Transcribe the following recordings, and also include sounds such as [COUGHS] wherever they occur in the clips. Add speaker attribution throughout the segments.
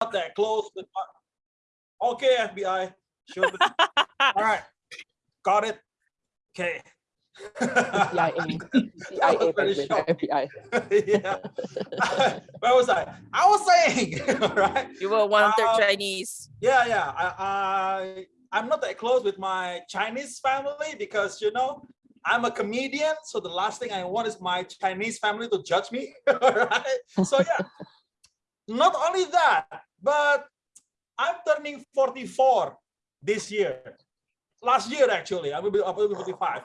Speaker 1: not that close with my... Okay, FBI. Sure. [LAUGHS] All right. Got it. Okay.
Speaker 2: CIA, CIA,
Speaker 1: very
Speaker 2: with. FBI. [LAUGHS]
Speaker 1: yeah. [LAUGHS] Where was I? I was saying, right?
Speaker 3: You were one of their
Speaker 1: Uh,
Speaker 3: Chinese.
Speaker 1: Yeah, yeah. I, I I'm not that close with my Chinese family because you know I'm a comedian. So the last thing I want is my Chinese family to judge me. right? So yeah. not only that, but I'm turning 44 this year. Last year actually, I will be, I will be 45.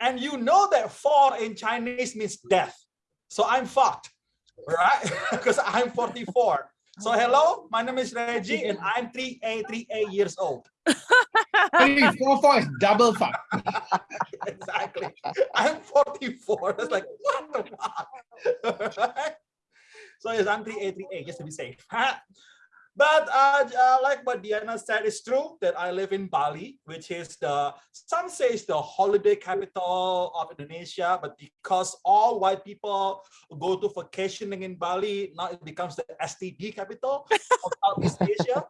Speaker 1: And you know that four in Chinese means death. So I'm fucked, right? [LAUGHS] Because I'm 44. So hello, my name is Reggie and I'm 3A, 3A years old.
Speaker 4: Three, four, four is double fuck. [LAUGHS]
Speaker 1: exactly. I'm 44. That's like, what the fuck? [LAUGHS] So yes, I'm 3A, 3A, just to be safe. But uh, uh, like what Diana said, it's true that I live in Bali, which is the, some say it's the holiday capital of Indonesia, but because all white people go to vacationing in Bali, now it becomes the STD capital of Southeast [LAUGHS] Asia.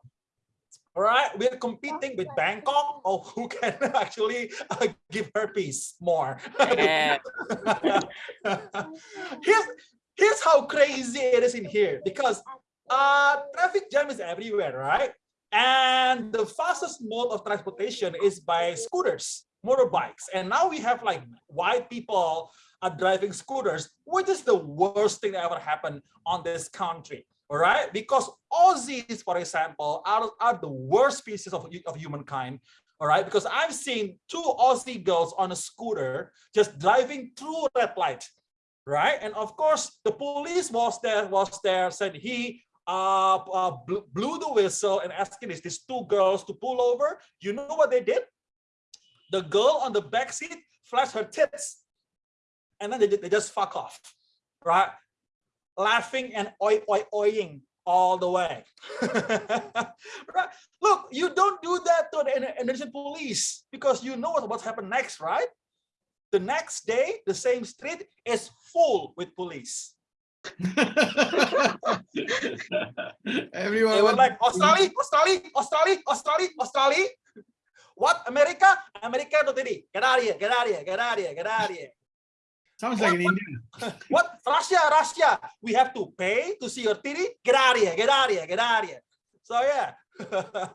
Speaker 1: All right, we're competing with Bangkok, or who can [LAUGHS] actually uh, give herpes more.
Speaker 3: Yeah. [LAUGHS]
Speaker 1: here's, here's how crazy it is in here, because uh, traffic jam is everywhere, right? And the fastest mode of transportation is by scooters, motorbikes. And now we have like white people are driving scooters, which is the worst thing that ever happened on this country. All right, because Aussies, for example, are, are the worst species of, of humankind. All right, because I've seen two Aussie girls on a scooter just driving through red light, right? And of course, the police was there, was there, said he uh, uh, blew, the whistle and asking these, these two girls to pull over. You know what they did? The girl on the back seat flashed her tits, and then they, they just fuck off, right? Laughing and oi oi oing all the way. [LAUGHS] right? Look, you don't do that to the Indonesian police because you know what, what's happened next, right? The next day, the same street is full with police. [LAUGHS]
Speaker 4: Everyone
Speaker 1: They were like, Australia, Australia, Australia, Australia, Australia. What? America? America no titty. Get out of here, get out of here, get out of here, get out of here.
Speaker 4: sounds like an Indian. [LAUGHS]
Speaker 1: What? Russia, Russia. We have to pay to see your titty? Get out of here, get out of here, get out of here. So yeah, [LAUGHS]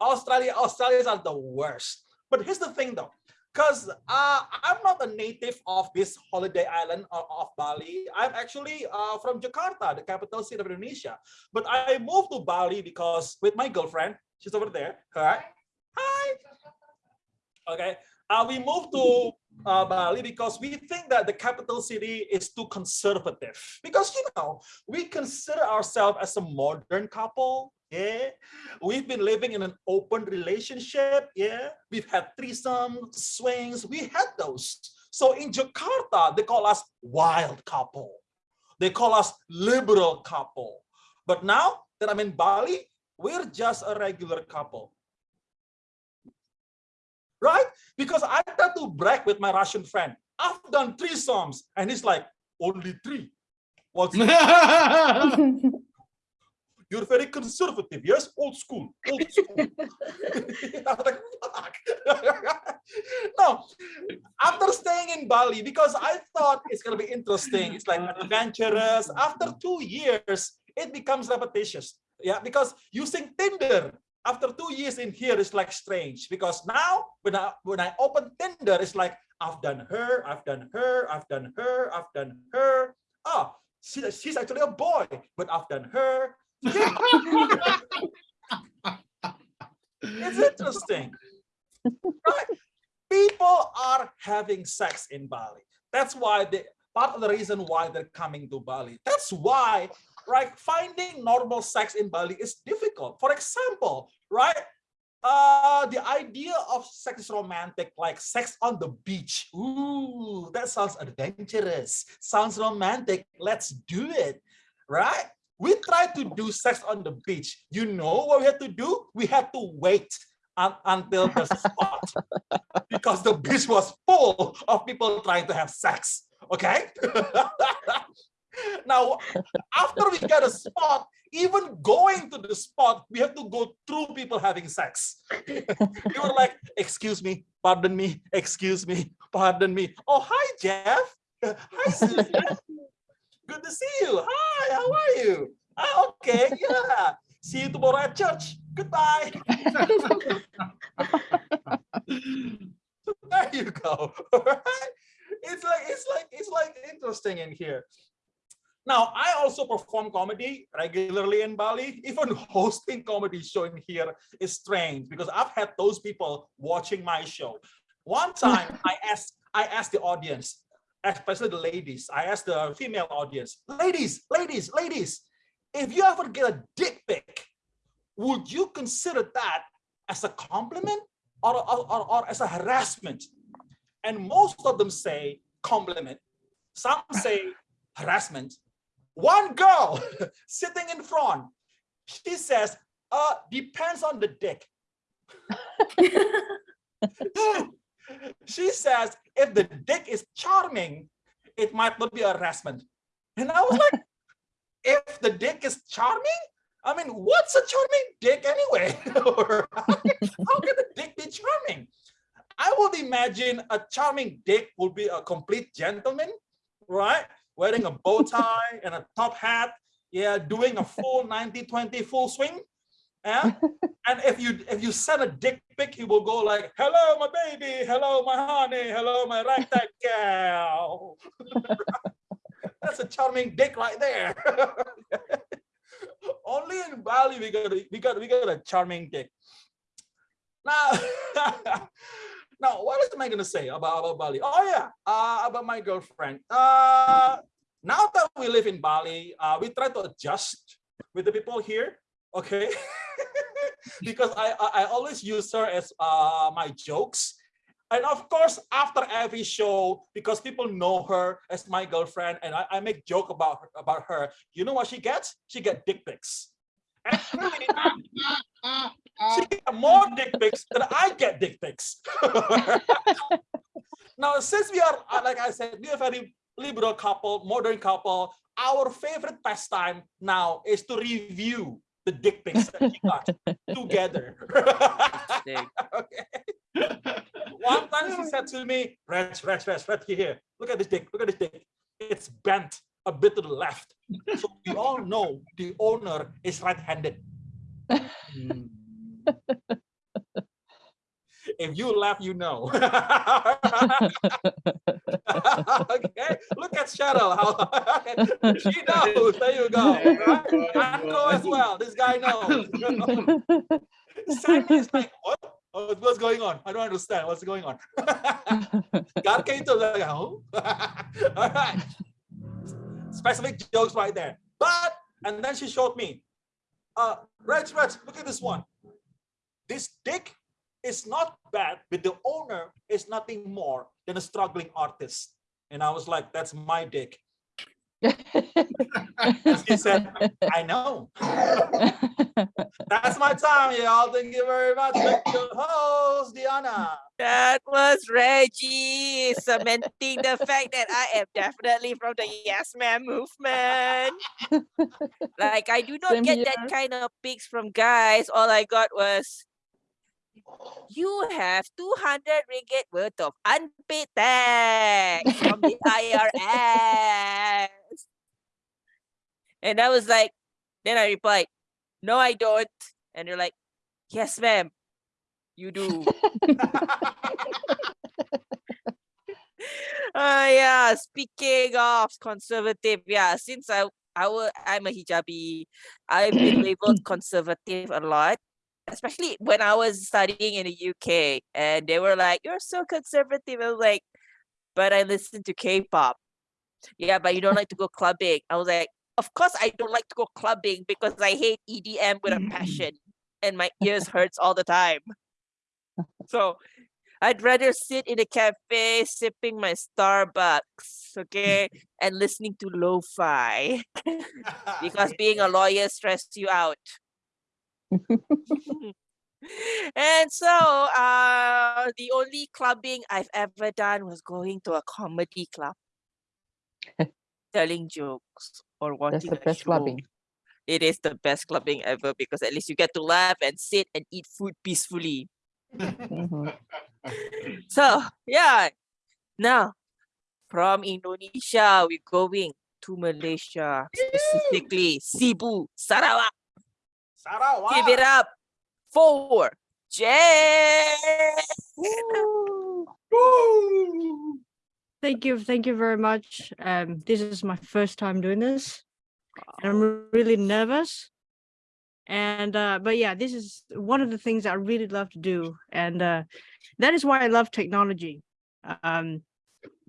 Speaker 1: Australia, Australians are the worst. But here's the thing though, because uh, I'm not a native of this holiday island of, of Bali. I'm actually uh, from Jakarta, the capital city of Indonesia. But I moved to Bali because with my girlfriend, she's over there. All right. Hi. Okay. Uh, we moved to uh, Bali because we think that the capital city is too conservative. Because, you know, we consider ourselves as a modern couple. Yeah, we've been living in an open relationship. Yeah, we've had threesome swings. We had those. So in Jakarta, they call us wild couple. They call us liberal couple. But now that I'm in Bali, we're just a regular couple. Right? Because I tend to brag with my Russian friend. I've done three songs, and he's like, only three. What's [LAUGHS] [LAUGHS] you're very conservative, yes? Old school, old [LAUGHS] school. [LAUGHS] I like, fuck. [LAUGHS] no, after staying in Bali, because I thought it's gonna be interesting, it's like adventurous. After two years, it becomes repetitious. Yeah, because using Tinder after two years in here is like strange because now when I when I open Tinder, it's like I've done her, I've done her, I've done her, I've done her. Oh, she, she's actually a boy, but I've done her. It's interesting. Right? People are having sex in Bali. That's why they part of the reason why they're coming to Bali. That's why right finding normal sex in Bali is difficult. For example, right? Uh, the idea of sex is romantic, like sex on the beach. Ooh, that sounds adventurous. Sounds romantic. Let's do it, right? We tried to do sex on the beach. You know what we had to do? We had to wait un until the spot [LAUGHS] because the beach was full of people trying to have sex. Okay. [LAUGHS] now, after we get a spot, even going to the spot, we have to go through people having sex. [LAUGHS] we were like, excuse me, pardon me, excuse me, pardon me. Oh, hi, Jeff. Hi, Susan. Good to see you. Hi, how are you? Ah, okay, yeah. See you tomorrow at church. Goodbye. [LAUGHS] so there you go. [LAUGHS] Alright? It's like it's like it's like interesting in here. Now, I also perform comedy regularly in Bali. Even [LAUGHS] hosting comedy show in here is strange because I've had those people watching my show. One time I asked I asked the audience, especially the ladies, I asked the female audience, ladies, ladies, ladies, if you ever get a dick pic, would you consider that as a compliment or, or, or, or as a harassment? And most of them say compliment. Some say harassment. One girl [LAUGHS] sitting in front, she says, uh, depends on the dick. [LAUGHS] [LAUGHS] she says, if the dick is charming, it might not be harassment. And I was like, [LAUGHS] if the dick is charming, I mean, what's a charming dick anyway? [LAUGHS] How can a dick be charming? I would imagine a charming dick would be a complete gentleman, right? Wearing a bow tie and a top hat, yeah, doing a full 90-20 full swing. Yeah. and if you if you send a dick pic, he will go like, hello, my baby, hello, my honey, hello, my ragtag [LAUGHS] cow. That's a charming dick right there. [LAUGHS] Only in Bali we got a, we got we got a charming dick. Now, [LAUGHS] now what am I gonna say about, about Bali? Oh yeah, uh, about my girlfriend. Uh, now that we live in Bali, uh, we try to adjust with the people here. Okay, [LAUGHS] [LAUGHS] because I, I I always use her as uh my jokes and of course, after every show, because people know her as my girlfriend, and I, I make joke about her, about her, you know what she gets? She get dick pics. And really, [LAUGHS] she get more dick pics than I get dick pics. now, since we are, uh, like I said, we are very liberal couple, modern couple, our favorite pastime now is to review the dick pics [LAUGHS] that we got together. [LAUGHS] okay. One time she said to me, Reg, Reg, Reg, Reg, here, look at this dick, look at this dick. It's bent a bit to the left. So we all know the owner is right-handed. [LAUGHS] Hmm. If you laugh, you know. [LAUGHS] okay, look at Cheryl. How [LAUGHS] she knows. There you go. Right? Andrew as well. This guy knows. [LAUGHS] Sammy is like, what? Oh, what's going on? I don't understand. What's going on? God came to like, oh. All right. Specific jokes right there. But, and then she showed me, uh, Reg, Reg, look at this one. This dick is not bad, but the owner is nothing more than a struggling artist. And I was like, that's my dick. she said, I know. [LAUGHS] That's my time, y'all. Thank you very much. Thank you, host, Diana.
Speaker 3: That was Reggie cementing the fact that I am definitely from the Yes Man movement. like I do not
Speaker 2: Same
Speaker 3: get
Speaker 2: here.
Speaker 3: that kind of pics from guys. All I got was you have 200 ringgit worth of unpaid tax from the IRS. And I was like, then I replied, no, I don't. And they're like, yes, ma'am, you do. Uh, [LAUGHS] yeah, speaking of conservative, yeah, since I, I will, I'm a hijabi, I've been [COUGHS] labeled conservative a lot, especially when I was studying in the UK and they were like, you're so conservative. I was like, but I listen to K-pop. Yeah, but you don't like to go clubbing. I was like, of course I don't like to go clubbing because I hate EDM with a mm. passion and my ears hurts all the time. So I'd rather sit in a cafe sipping my Starbucks, okay, and listening to lo-fi [LAUGHS] because [LAUGHS] being a lawyer stressed you out. [LAUGHS] and so uh the only clubbing I've ever done was going to a comedy club, [LAUGHS] telling jokes or watching
Speaker 2: the best
Speaker 3: show.
Speaker 2: clubbing.
Speaker 3: it is the best clubbing ever because at least you get to laugh and sit and eat food peacefully.
Speaker 2: Mhm. [LAUGHS]
Speaker 3: So yeah, now from Indonesia we're going to Malaysia, specifically Sibu, Sarawak.
Speaker 1: Sarawak.
Speaker 3: Give it up for Jay.
Speaker 1: Woo!
Speaker 5: Thank you, thank you very much. Um, this is my first time doing this. and I'm really nervous. And uh, but yeah, this is one of the things I really love to do, and uh, that is why I love technology. Um,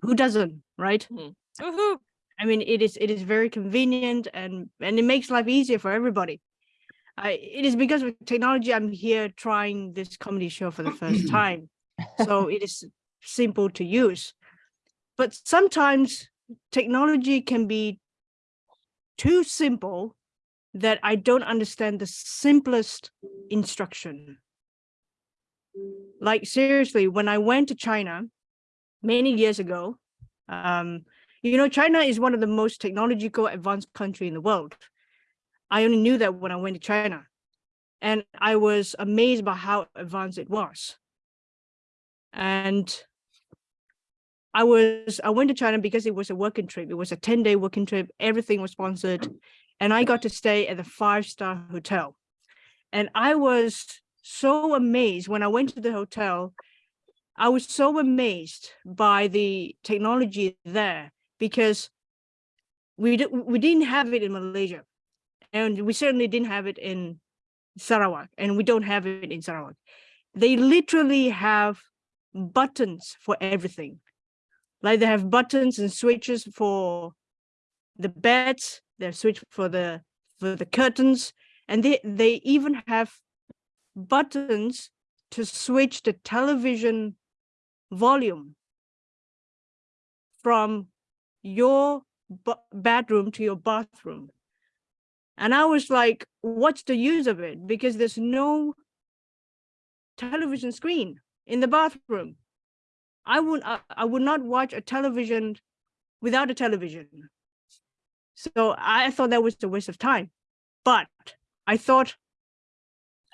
Speaker 5: who doesn't, right?
Speaker 3: Woohoo.
Speaker 5: I mean, it is it is very convenient and and it makes life easier for everybody. I it is because of technology I'm here trying this comedy show for the first [CLEARS THROAT] time, so it is simple to use. But sometimes technology can be too simple that I don't understand the simplest instruction. Like seriously, when I went to China many years ago, um, you know, China is one of the most technological advanced country in the world. I only knew that when I went to China. And I was amazed by how advanced it was. And I was, I went to China because it was a working trip. It was a 10 day working trip. Everything was sponsored. And I got to stay at the five star hotel. And I was so amazed when I went to the hotel. I was so amazed by the technology there because we, we didn't have it in Malaysia. And we certainly didn't have it in Sarawak and we don't have it in Sarawak. They literally have buttons for everything. Like they have buttons and switches for the beds, they have switch for the for the curtains, and they they even have buttons to switch the television volume from your bedroom to your bathroom. And I was like, what's the use of it? Because there's no television screen in the bathroom. I would I, I would not watch a television without a television. So I thought that was a waste of time. But I thought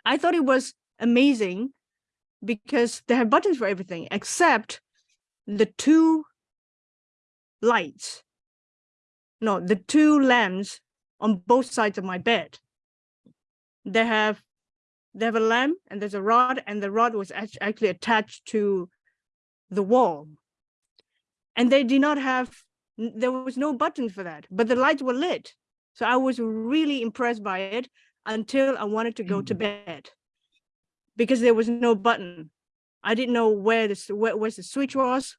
Speaker 5: I thought it was amazing because they have buttons for everything except the two lights. No, the two lamps on both sides of my bed. They have they have a lamp and there's a rod and the rod was actually attached to the wall. And they did not have there was no button for that, but the lights were lit. So I was really impressed by it until I wanted to go to mm. bed because there was no button. I didn't know where the where, where the switch was.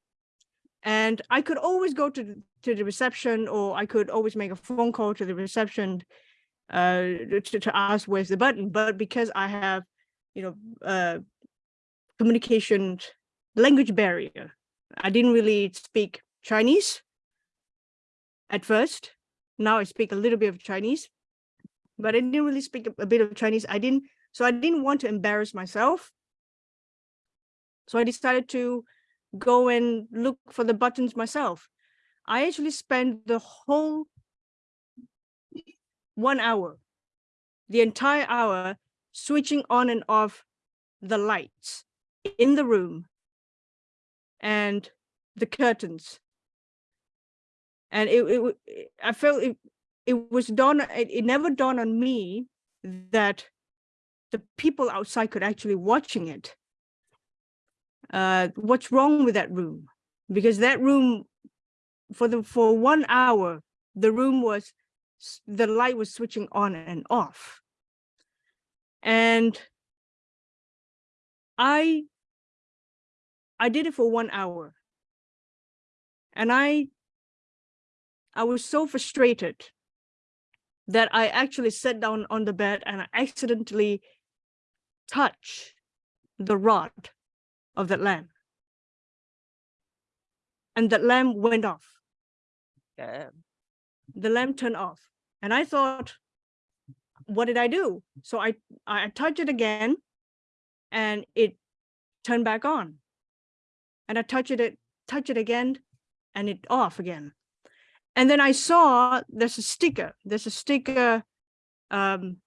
Speaker 5: And I could always go to the- to the reception or I could always make a phone call to the reception uh to, to ask where's the button. But because I have, you know, uh communication language barrier, I didn't really speak Chinese at first. Now I speak a little bit of Chinese, but I didn't really speak a bit of Chinese. I didn't, so I didn't want to embarrass myself. So I decided to go and look for the buttons myself. I actually spent the whole one hour, the entire hour, switching on and off the lights in the room and the curtains. And it, it, I felt it, it was dawn, it, it never dawned on me that the people outside could actually watching it. Uh, what's wrong with that room? Because that room, for the for one hour, the room was the light was switching on and off. And I I did it for one hour. And I I was so frustrated that I actually sat down on the bed and I accidentally touched the rod of that lamp. And that lamp went off.
Speaker 3: Damn.
Speaker 5: The lamp turned off. And I thought, what did I do? So I I touched it again and it turned back on. And I touched it, touch it again and it off again. And then I saw there's a sticker, there's a sticker um,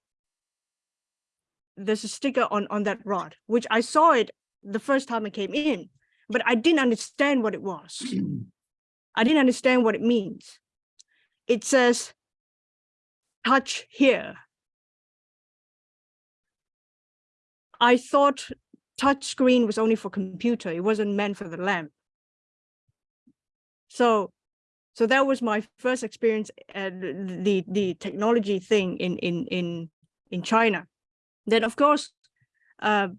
Speaker 5: there's a sticker on on that rod, which I saw it the first time I came in, but I didn't understand what it was. [CLEARS THROAT] I didn't understand what it means. It says, touch here. I thought touch screen was only for computer. It wasn't meant for the lamp. So, so that was my first experience at the the technology thing in in in in China. Then of course, uh,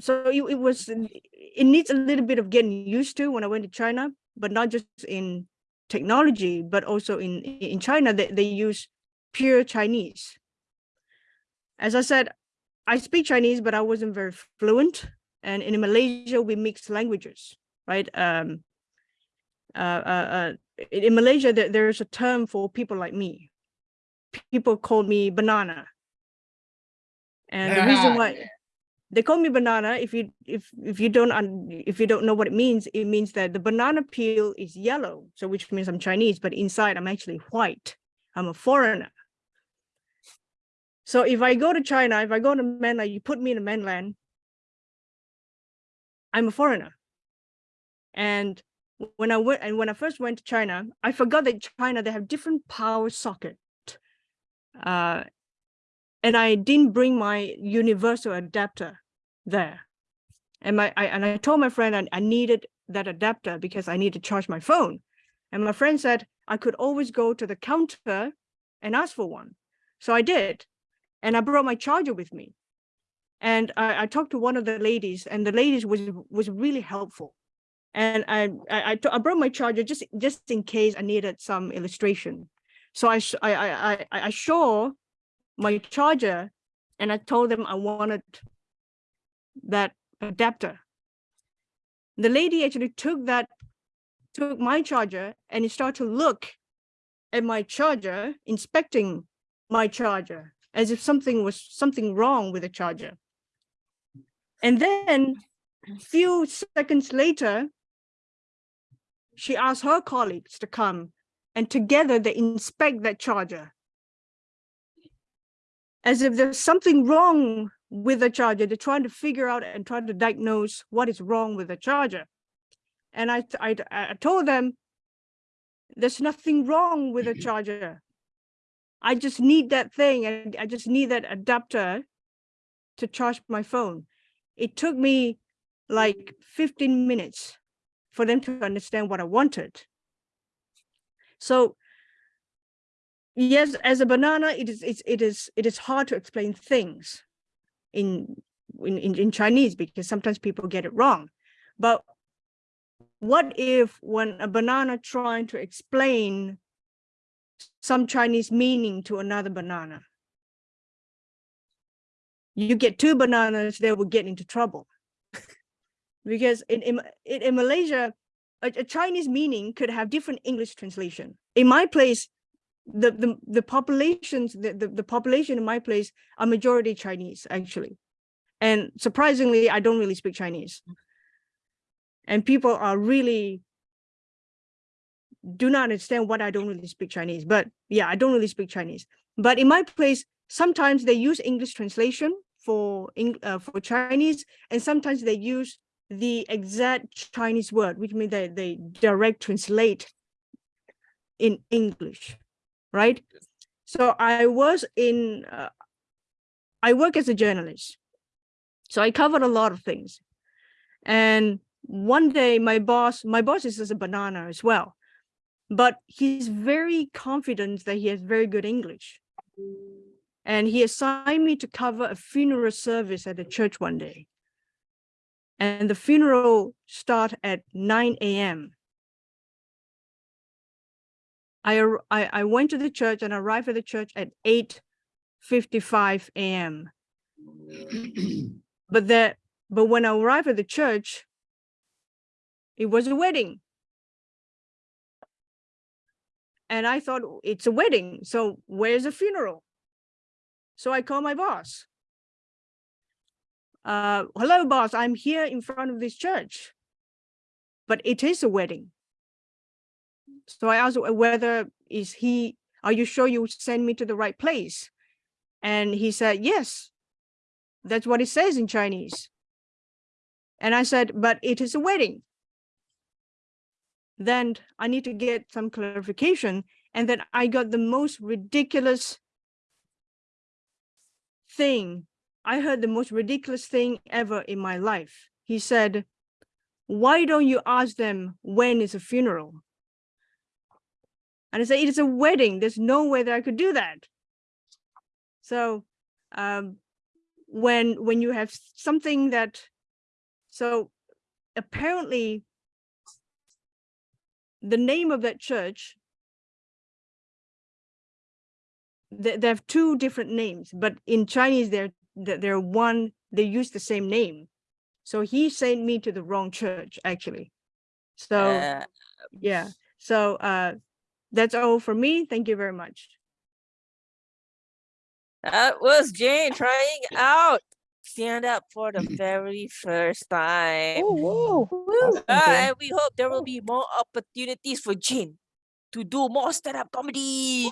Speaker 5: so it, it was it needs a little bit of getting used to when I went to China, but not just in technology, but also in in China they, they use pure Chinese. As I said, I speak Chinese, but I wasn't very fluent. And in Malaysia, we mix languages, right? Um, uh, uh, uh, in Malaysia, there, there's a term for people like me. People call me banana. And the reason why they call me banana, if you if if you don't if you don't know what it means, it means that the banana peel is yellow, so which means I'm Chinese, but inside I'm actually white. I'm a foreigner. So if I go to China, if I go to mainland, you put me in the mainland, I'm a foreigner. And when I went and when I first went to China, I forgot that China they have different power socket. Uh, and I didn't bring my universal adapter there. And my I, and I told my friend I, I needed that adapter because I need to charge my phone. And my friend said I could always go to the counter and ask for one. So I did. And I brought my charger with me. And I, I talked to one of the ladies and the ladies was was really helpful. And I, I, I brought my charger just, just in case I needed some illustration. So I, I, I, I, I show my charger and I told them I wanted that adapter. The lady actually took that, took my charger and started to look at my charger, inspecting my charger as if something was something wrong with the charger. And then a few seconds later, she asked her colleagues to come and together they inspect that charger as if there's something wrong with the charger. They're trying to figure out and try to diagnose what is wrong with the charger. And I, I, I told them, there's nothing wrong with the mm-hmm. charger. I just need that thing and I just need that adapter to charge my phone. It took me like 15 minutes for them to understand what I wanted. So yes, as a banana, it is it's, it is it is hard to explain things in in in Chinese because sometimes people get it wrong. But what if when a banana trying to explain some Chinese meaning to another banana? You get two bananas, they will get into trouble. [LAUGHS] because in, in, in Malaysia, a, a Chinese meaning could have different English translation. In my place, the the the populations the, the, the population in my place are majority Chinese actually, and surprisingly, I don't really speak Chinese. And people are really do not understand what I don't really speak Chinese. But yeah, I don't really speak Chinese. But in my place, sometimes they use English translation for uh, for Chinese, and sometimes they use the exact Chinese word, which means that they direct translate in English right? So I was in, uh, I work as a journalist. So I covered a lot of things. And one day my boss, my boss is just a banana as well, but he's very confident that he has very good English. And he assigned me to cover a funeral service at the church one day. And the funeral start at 9 a.m. I, I, I went to the church and arrived at the church at 8.55 a.m. [CLEARS THROAT] but that, but when I arrived at the church, it was a wedding. And I thought it's a wedding. So where's the funeral? So I called my boss. Uh, hello, boss, I'm here in front of this church, but it is a wedding. So I asked whether is he are you sure you send me to the right place? And he said, yes, that's what it says in Chinese. And I said, but it is a wedding. Then I need to get some clarification. And then I got the most ridiculous thing. I heard the most ridiculous thing ever in my life. He said, why don't you ask them when is a funeral? And I said, it is a wedding. There's no way that I could do that. So um, when when you have something that, so apparently the name of that church, they, they have two different names, but in Chinese, they're, they're they're one, they use the same name. So he sent me to the wrong church, actually. So
Speaker 3: Uh,
Speaker 5: yeah, so uh, that's all for me. Thank you very much.
Speaker 3: that was Jane [LAUGHS] trying out stand up for the very first time.
Speaker 2: Oh, wow.
Speaker 3: Uh, and we hope there will be more opportunities for Jane to do more stand-up comedy.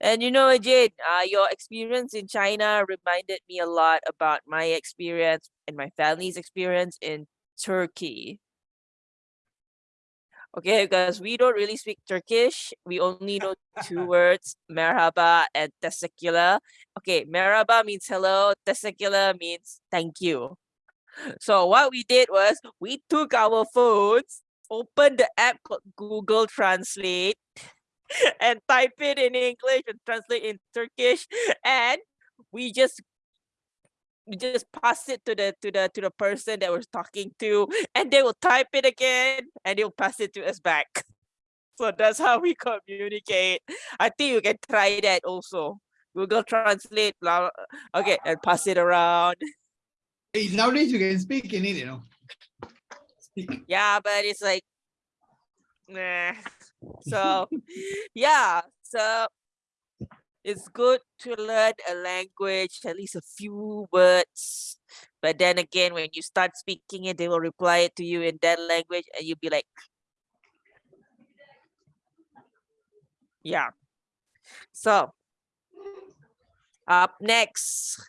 Speaker 3: And you know, Jane, uh, your experience in China reminded me a lot about my experience and my family's experience in Turkey. Okay, because we don't really speak Turkish. We only know [LAUGHS] two words, merhaba and teşekkürler. Okay, merhaba means hello, teşekkürler means thank you. So what we did was we took our phones, opened the app called Google Translate, [LAUGHS] and type it in English and translate in Turkish, and we just we just pass it to the to the to the person that we're talking to, [LAUGHS] and they will type it again, and they'll pass it to us back. [LAUGHS] So that's how we [LAUGHS] communicate. I think you can try that also. Google Translate, blah, blah, okay, and pass it around.
Speaker 4: Hey, nowadays you can speak in it, you know. Speak.
Speaker 3: Yeah, but it's like, nah. So, yeah, so it's good to learn a language, at least a few words. But then again, when you start speaking it, they will reply it to you in that language, and you'll be like, yeah. So, up next,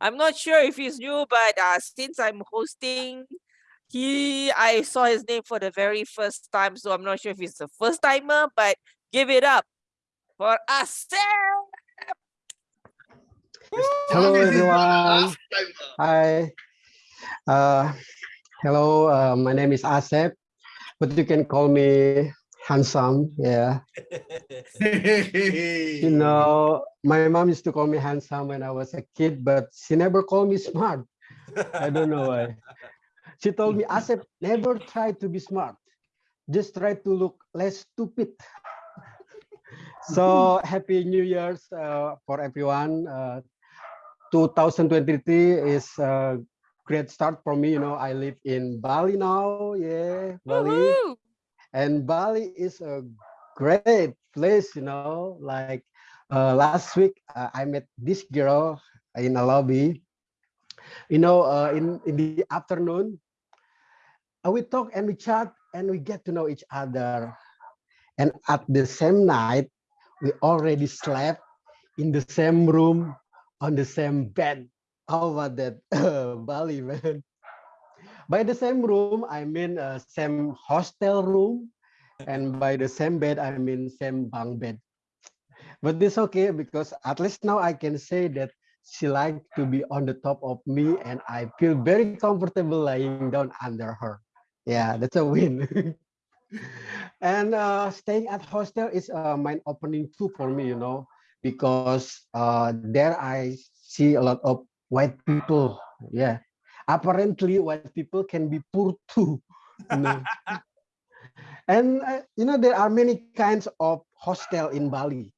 Speaker 3: I'm not sure if he's new, but uh, since I'm hosting he I saw his name for the very first time, so I'm not sure if he's a first timer, but give it up for us.
Speaker 6: Hello,
Speaker 4: This is the
Speaker 6: everyone. Hi. Uh, hello, uh, my name is Asep, but you can call me handsome. Yeah. [LAUGHS] You know, my mom used to call me handsome when I was a kid, but she never called me smart. I don't know why. She told me, Asep, never try to be smart. Just try to look less stupid. So [LAUGHS] happy New Year's uh, for everyone. Uh, 2023 is a great start for me. You know, I live in Bali now. Yeah, Bali. And Bali is a great place, you know, like uh, last week uh, I met this girl in a lobby. You know, uh, in, in the afternoon, uh, we talk and we chat and we get to know each other. And at the same night, we already slept in the same room on the same bed. How about that, [LAUGHS] Bali, man? By the same room, I mean uh, same hostel room, and by the same bed, I mean same bunk bed. But it's okay because at least now I can say that she liked to be on the top of me, and I feel very comfortable lying down under her. Yeah, that's a win. [LAUGHS] [LAUGHS] and uh, staying at hostel is a mind opening too for me, you know, because uh, there I see a lot of white people. Yeah, apparently white people can be poor too. You know? [LAUGHS] and uh, you know there are many kinds of hostel in Bali.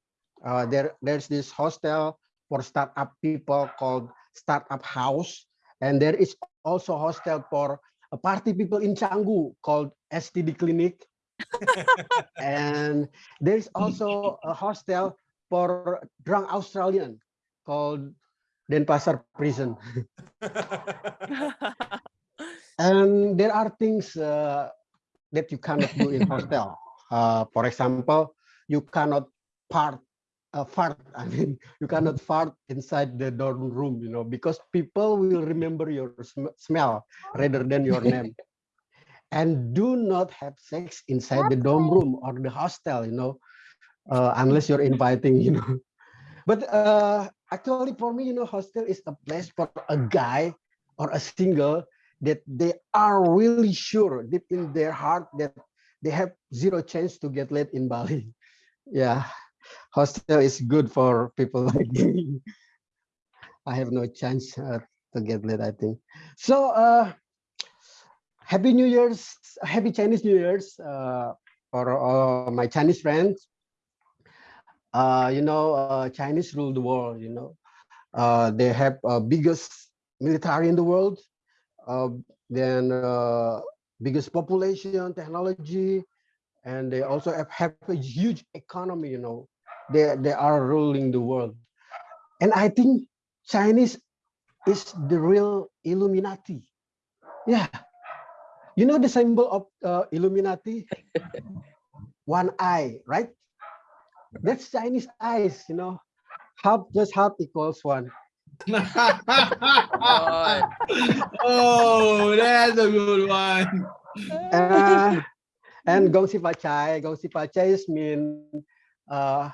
Speaker 6: Uh, there there's this hostel for startup people called startup house, and there is also hostel for uh, party people in Canggu called STD clinic. [LAUGHS] and there's also a hostel for drunk Australian called Denpasar prison. [LAUGHS] and there are things uh, that you cannot do in [LAUGHS] hostel. Uh, for example, you cannot part uh, fart. [LAUGHS] I mean, you cannot fart inside the dorm room, you know, because people will remember your sm- smell rather than your name. [LAUGHS] And do not have sex inside the dorm room or the hostel, you know, uh, unless you're inviting, you know. [LAUGHS] But uh, actually, for me, you know, hostel is a place for a guy or a single that they are really sure deep in their heart that they have zero chance to get laid in Bali. Yeah, hostel is good for people [LAUGHS] like me. I have no chance uh, to get laid, I think. So, uh, happy New Year's, happy Chinese New Year's uh, for uh, my Chinese friends. Uh, you know, uh, Chinese rule the world, you know. Uh, they have uh, biggest military in the world, uh, then uh, biggest population, technology, and they also have, have a huge economy, you know. They, they are ruling the world. And I think Chinese is the real Illuminati. Yeah. You know the symbol of uh, Illuminati? [LAUGHS] One eye, right? That's Chinese eyes, you know. Half plus half equals one. [LAUGHS]
Speaker 4: oh, that's a good one.
Speaker 6: Uh, and Gong Xi Fa Cai, Gongsi Pachai is mean uh,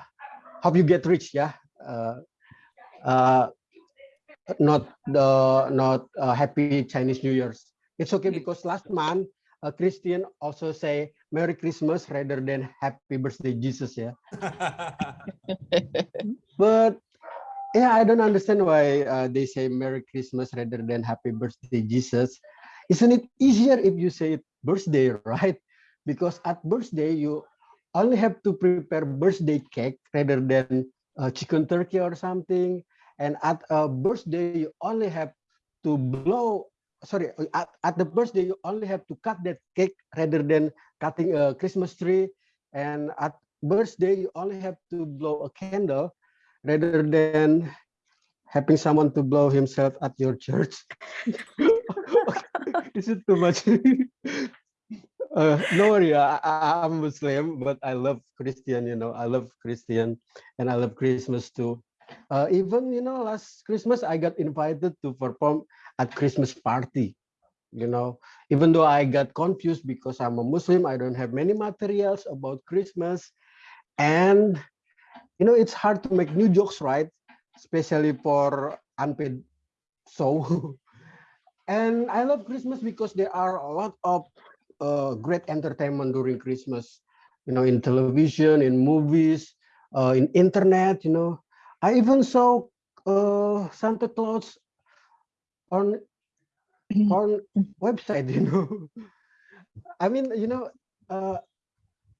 Speaker 6: hope you get rich, yeah. Uh, uh, not the not uh, happy Chinese New Year's. It's okay because last month a Christian also say Merry Christmas rather than Happy Birthday Jesus, yeah. [LAUGHS] But yeah, I don't understand why uh, they say Merry Christmas rather than Happy Birthday Jesus. Isn't it easier if you say birthday, [LAUGHS] right? Because at birthday you only have to prepare birthday cake rather than uh, chicken turkey or something. And at a birthday you only have to blow. Sorry, at, at the birthday you only have to cut that cake rather than cutting a Christmas tree. And at birthday you only have to blow a candle rather than having someone to blow himself at your church. [LAUGHS] Is it too much? [LAUGHS] uh, no worry, I, I'm Muslim, but I love Christian, you know, I love Christian and I love Christmas too. Uh, even, you know, last Christmas, I got invited to perform at Christmas party, you know, even though I got confused because I'm a Muslim, I don't have many materials about Christmas. And you know it's hard to make new jokes right especially for unpaid so [LAUGHS] and i love christmas because there are a lot of uh, great entertainment during christmas you know in television in movies uh, in internet you know i even saw uh, santa claus on [CLEARS THROAT] on website [LAUGHS] you know i mean you know uh,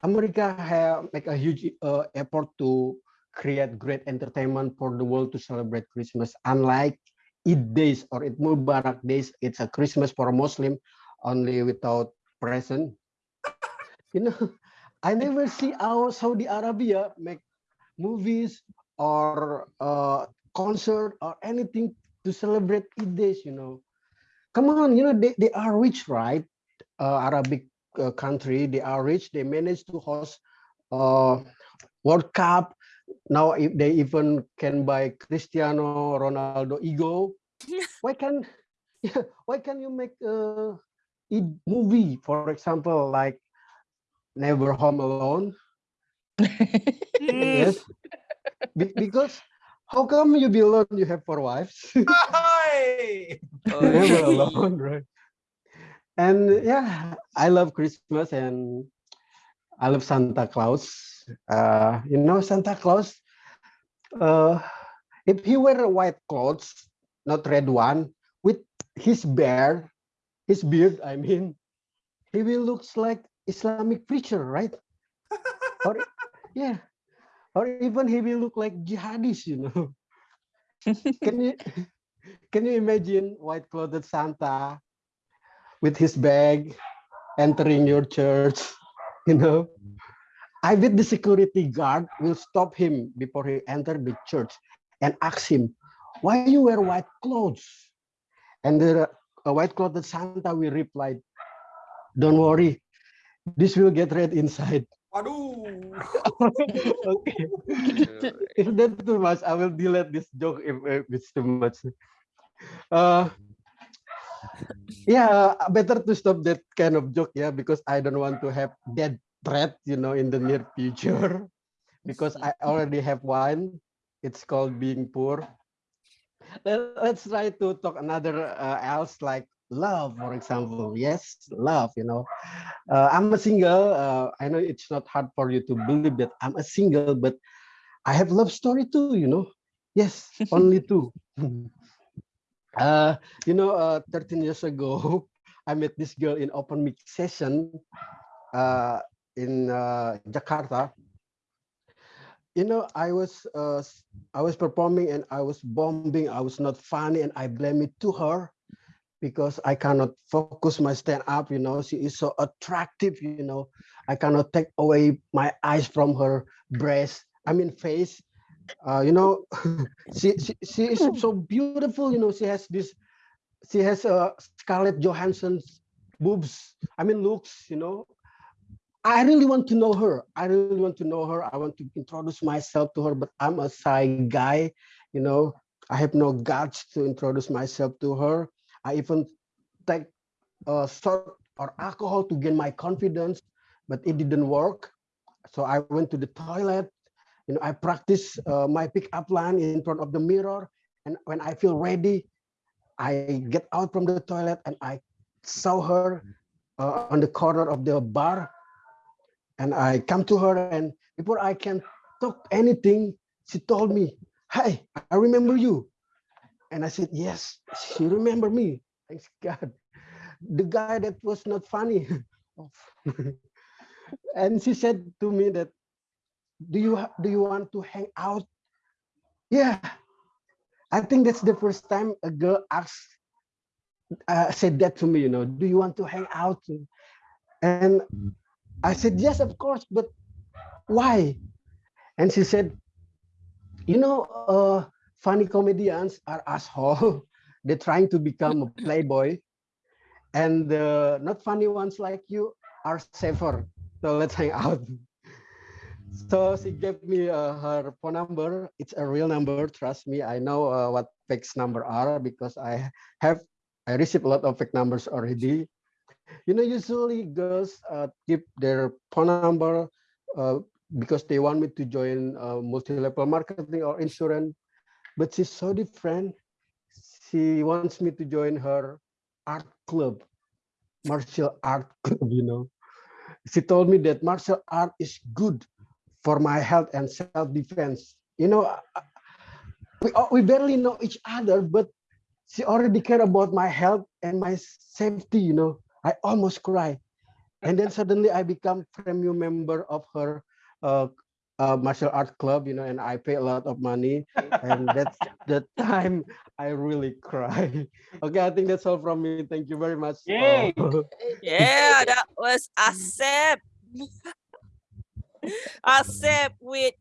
Speaker 6: america have make a huge uh, effort to create great entertainment for the world to celebrate Christmas. Unlike Eid days or Eid Mubarak days, it's a Christmas for a Muslim only without present. You know, [LAUGHS] I never see our Saudi Arabia make movies or uh, concert or anything to celebrate Eid days, you know. Come on, you know, they, they are rich, right? Uh, Arabic uh, country, they are rich. They managed to host uh, World Cup, now if they even can buy Cristiano Ronaldo ego, [LAUGHS] why can [LAUGHS] why can you make a, a movie, for example, like Never Home Alone? [LAUGHS] yes, Be because how come you be alone? You have four wives. [LAUGHS]
Speaker 1: Hi!
Speaker 6: Never alone, right? And yeah, I love Christmas and I love Santa Claus. Uh, you know, Santa Claus, uh, if he wear white clothes, not red one, with his beard, his beard, I mean, he will looks like Islamic preacher, right? or yeah, or even he will look like jihadist, you know. [LAUGHS] can you can you imagine white clothed Santa with his bag entering your church? you know i bet the security guard will stop him before he enter the church and ask him why you wear white clothes and the uh, white clothed santa will reply don't worry this will get red inside
Speaker 1: Waduh. [LAUGHS]
Speaker 6: okay. [LAUGHS] if that's too much, I will delete this joke if, if it's too much. Uh, yeah, better to stop that kind of joke, yeah, because I don't want to have that threat, you know, in the near future, [LAUGHS] because I already have one. It's called being poor. Let, us try to talk another uh, else like love, for example. Yes, love, you know. Uh, I'm a single. Uh, I know it's not hard for you to believe that I'm a single, but I have love story too, you know. Yes, [LAUGHS] only two. [LAUGHS] uh, you know, uh, 13 years ago, [LAUGHS] I met this girl in open mic session uh, in uh, Jakarta. You know, I was uh, I was performing and I was bombing. I was not funny, and I blame it to her because I cannot focus my stand up. You know, she is so attractive. You know, I cannot take away my eyes from her breast. I mean, face uh, you know, [LAUGHS] she, she she is so beautiful. You know, she has this, she has a uh, Scarlett Johansson's boobs. I mean, looks. You know, I really want to know her. I really want to know her. I want to introduce myself to her, but I'm a shy guy. You know, I have no guts to introduce myself to her. I even take a sort or alcohol to gain my confidence, but it didn't work. So I went to the toilet you know, I practice uh, my pickup line in front of the mirror. And when I feel ready, I get out from the toilet and I saw her uh, on the corner of the bar. And I come to her and before I can talk anything, she told me, hey, I remember you. And I said, yes, she remember me. Thanks [LAUGHS] God. The guy that was not funny. [LAUGHS] and she said to me that do you do you want to hang out yeah i think that's the first time a girl asked uh, said that to me you know do you want to hang out and i said yes of course but why and she said you know uh, funny comedians are asshole [LAUGHS] they're trying to become a playboy and the not funny ones like you are safer so let's hang out so she gave me uh, her phone number. It's a real number. Trust me, I know uh, what fake number are because I have I received a lot of fake numbers already. You know, usually girls uh, keep their phone number uh, because they want me to join uh, multi-level marketing or insurance. But she's so different. She wants me to join her art club, martial art [LAUGHS] club. You know, she told me that martial art is good for my health and self-defense. You know, we, uh, we barely know each other, but she already care about my health and my safety, you know. I almost cry. And then suddenly I become premium member of her uh, uh, martial art club, you know, and I pay a lot of money. and that's [LAUGHS] the time I really cry. [LAUGHS] Okay, I think that's all from me. Thank you very much.
Speaker 3: Yay. yeah, that was Asep. [LAUGHS] Asep with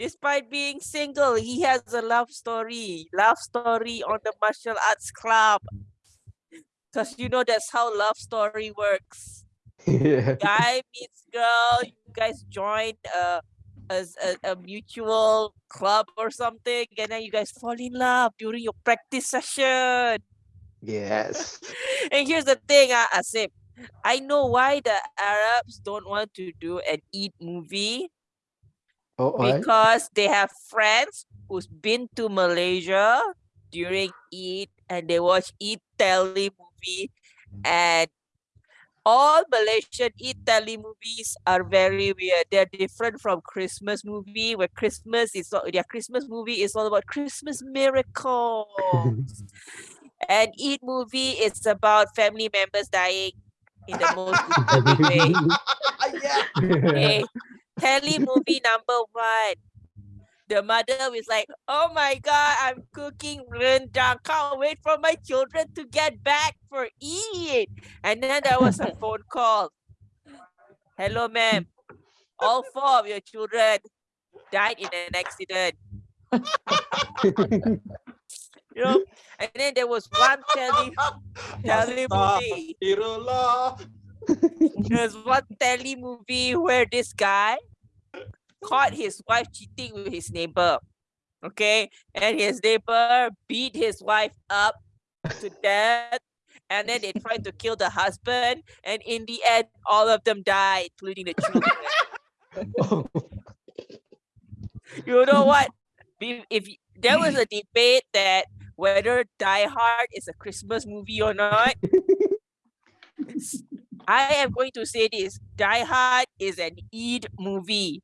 Speaker 3: despite being single, he has a love story. Love story on the martial arts club. Because you know that's how love story works. [LAUGHS]
Speaker 6: Yeah.
Speaker 3: Guy meets girl, you guys join a, a, a, a mutual club or something, and then you guys fall in love during your practice session.
Speaker 6: Yes. [LAUGHS]
Speaker 3: and here's the thing, uh, Asip. I know why the Arabs don't want to do an Eid movie
Speaker 6: Oh,
Speaker 3: because they have friends who's been to Malaysia during Eid and they watch Eid tele movie mm. and all Malaysian Eid tele movies are very weird. They're different from Christmas movie where Christmas is all, their Christmas movie is all about Christmas miracles. [LAUGHS] and Eid movie is about family members dying in the most [LAUGHS] disturbing way. [LAUGHS]
Speaker 1: yeah.
Speaker 3: Okay. Tele movie number one. The mother was like, oh my God, I'm cooking rendang. Can't wait for my children to get back for Eid. And then there was a [LAUGHS] phone call. Hello, ma'am. All four of your children died in an accident. [LAUGHS] You know, and then there was one tele, tele movie. There's one telly movie where this guy caught his wife cheating with his neighbor. Okay, and his neighbor beat his wife up to death, and then they tried to kill the husband, and in the end, all of them died, including the children. [LAUGHS] you know what? If, if there was a debate that whether Die Hard is a Christmas movie or not, [LAUGHS] I am going to say this: Die Hard is an Eid movie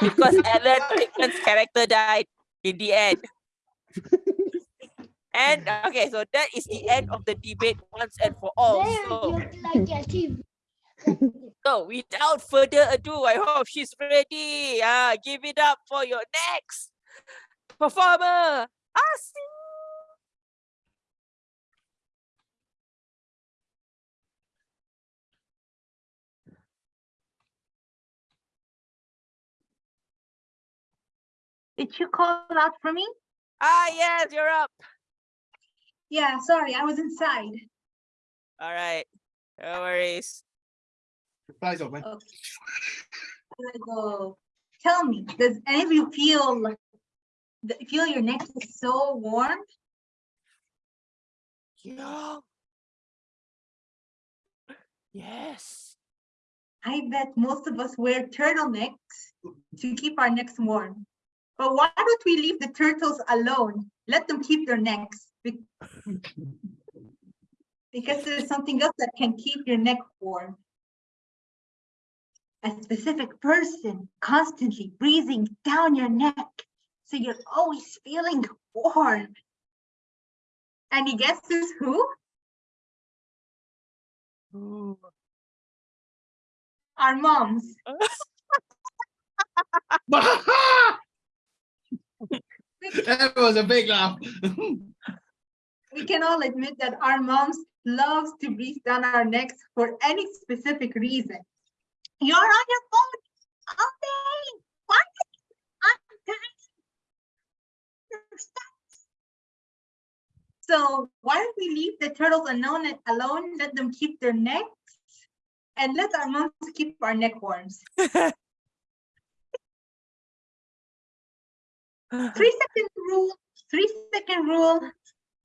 Speaker 3: because Alan Rickman's character died in the end. and okay, so that is the end of the debate once and for all. So, [LAUGHS] so without further ado, I hope she's ready. Ah, give it up for your next performer, Asi.
Speaker 7: Did you call out for me?
Speaker 3: Ah, yes, you're up.
Speaker 7: Yeah, sorry, I was inside.
Speaker 3: All right, no worries.
Speaker 4: Replies open.
Speaker 7: Okay. Here I go. Tell me, does any of you feel th- feel your neck is so warm?
Speaker 3: Yeah. Yes.
Speaker 7: I bet most of us wear turtlenecks to keep our necks warm. But why don't we leave the turtles alone? Let them keep their necks. Because there's something else that can keep your neck warm. A specific person constantly breathing down your neck. So you're always feeling warm. And you guess who's who? Our moms. [LAUGHS] [LAUGHS] [LAUGHS]
Speaker 4: that was a big laugh. [LAUGHS]
Speaker 7: we can all admit that our moms loves to breathe down our necks for any specific reason. You're on your phone all day. Why? I'm dying. So why don't we leave the turtles alone and alone, let them keep their necks and let our moms keep our neck warms. [LAUGHS] [SIGHS] Three second rule, three second rule.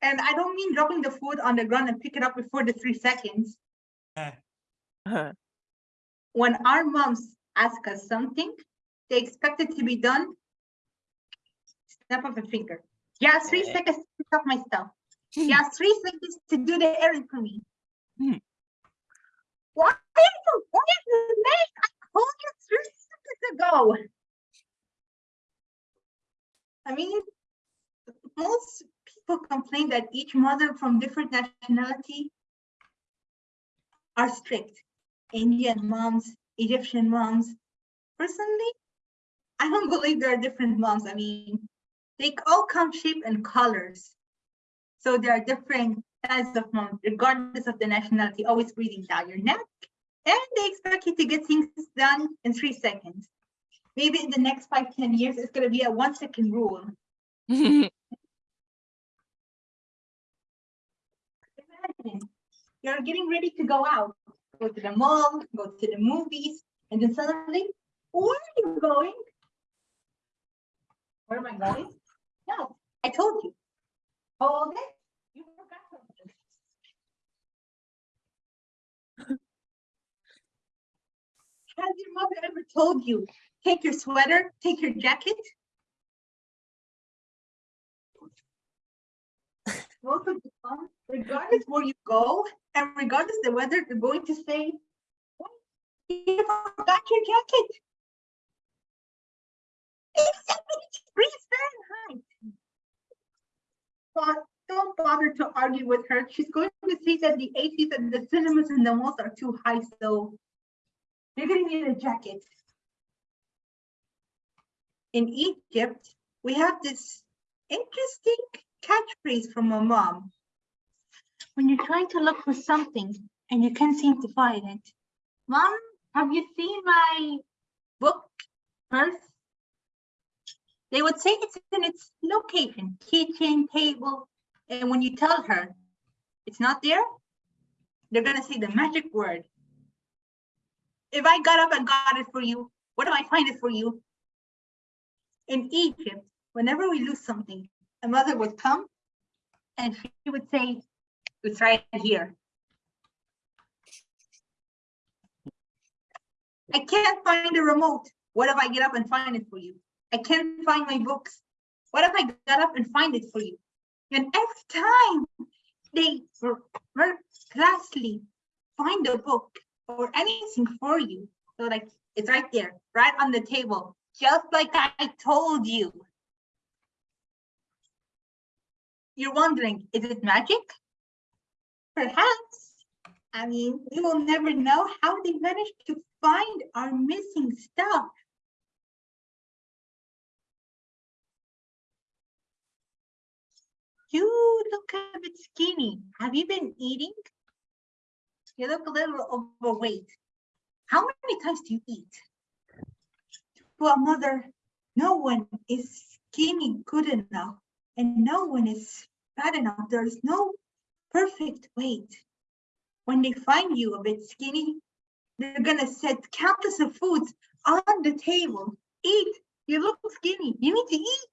Speaker 7: And I don't mean dropping the food on the ground and pick it up before the three seconds. Uh-huh. Uh-huh. When our moms ask us something, they expect it to be done. Snap of a finger. Yeah, three seconds to pick up my stuff. Hmm. Yeah, three seconds to do the errand for me.
Speaker 3: Hmm.
Speaker 7: Why are you, why are you late? I called you three seconds ago. I mean, most people complain that each mother from different nationality are strict. Indian moms, Egyptian moms. Personally, I don't [LAUGHS] believe there are different moms. I mean, they all come shape and colors. So there are different types of moms, regardless of the nationality, always breathing down your neck. And they expect you to get things done in three seconds. Maybe in the next five, ten years, it's gonna be a one second rule. [LAUGHS] Imagine, You're getting ready to go out, go to the mall, go to the movies, and then suddenly, where are you going? Where am I going? No, I told you. Hold it. You forgot something. [LAUGHS] Has your mother ever told you, take your sweater, take your jacket? Most of the um, regardless where you go, and regardless the weather, they're going to say, "Oh, you forgot your jacket. It's 70 degrees Fahrenheit. But don't bother to argue with her. She's going to say that the ACs and the cinemas and the malls are too high, so you're gonna need a jacket. In Egypt, we have this interesting catchphrase from my mom. When you're trying to look for something and you can't seem to find it. Mom, have you seen my book, purse? They would say it's in its location, kitchen, table. And when you tell her it's not there, they're gonna say the magic word, If I got up and got it for you, what do I find it for you? In Egypt, whenever we lose something, a mother would come and she would say, it's right here. I can't find the remote. What if I get up and find it for you? I can't find my books. What if I got up and find it for you? And every time they miraculously find a book or anything for you, so like it's right there, right on the table, just like I told you. You're wondering, is it magic? Perhaps. I mean, we will never know how they managed to find our missing stuff. You look a bit skinny. Have you been eating? You look a little overweight. How many times do you eat? To a mother, no one is skinny good enough and no one is fat enough. There's no perfect weight. When they find you a bit skinny, they're gonna set countless of foods on the table. Eat, you look skinny, you need to eat.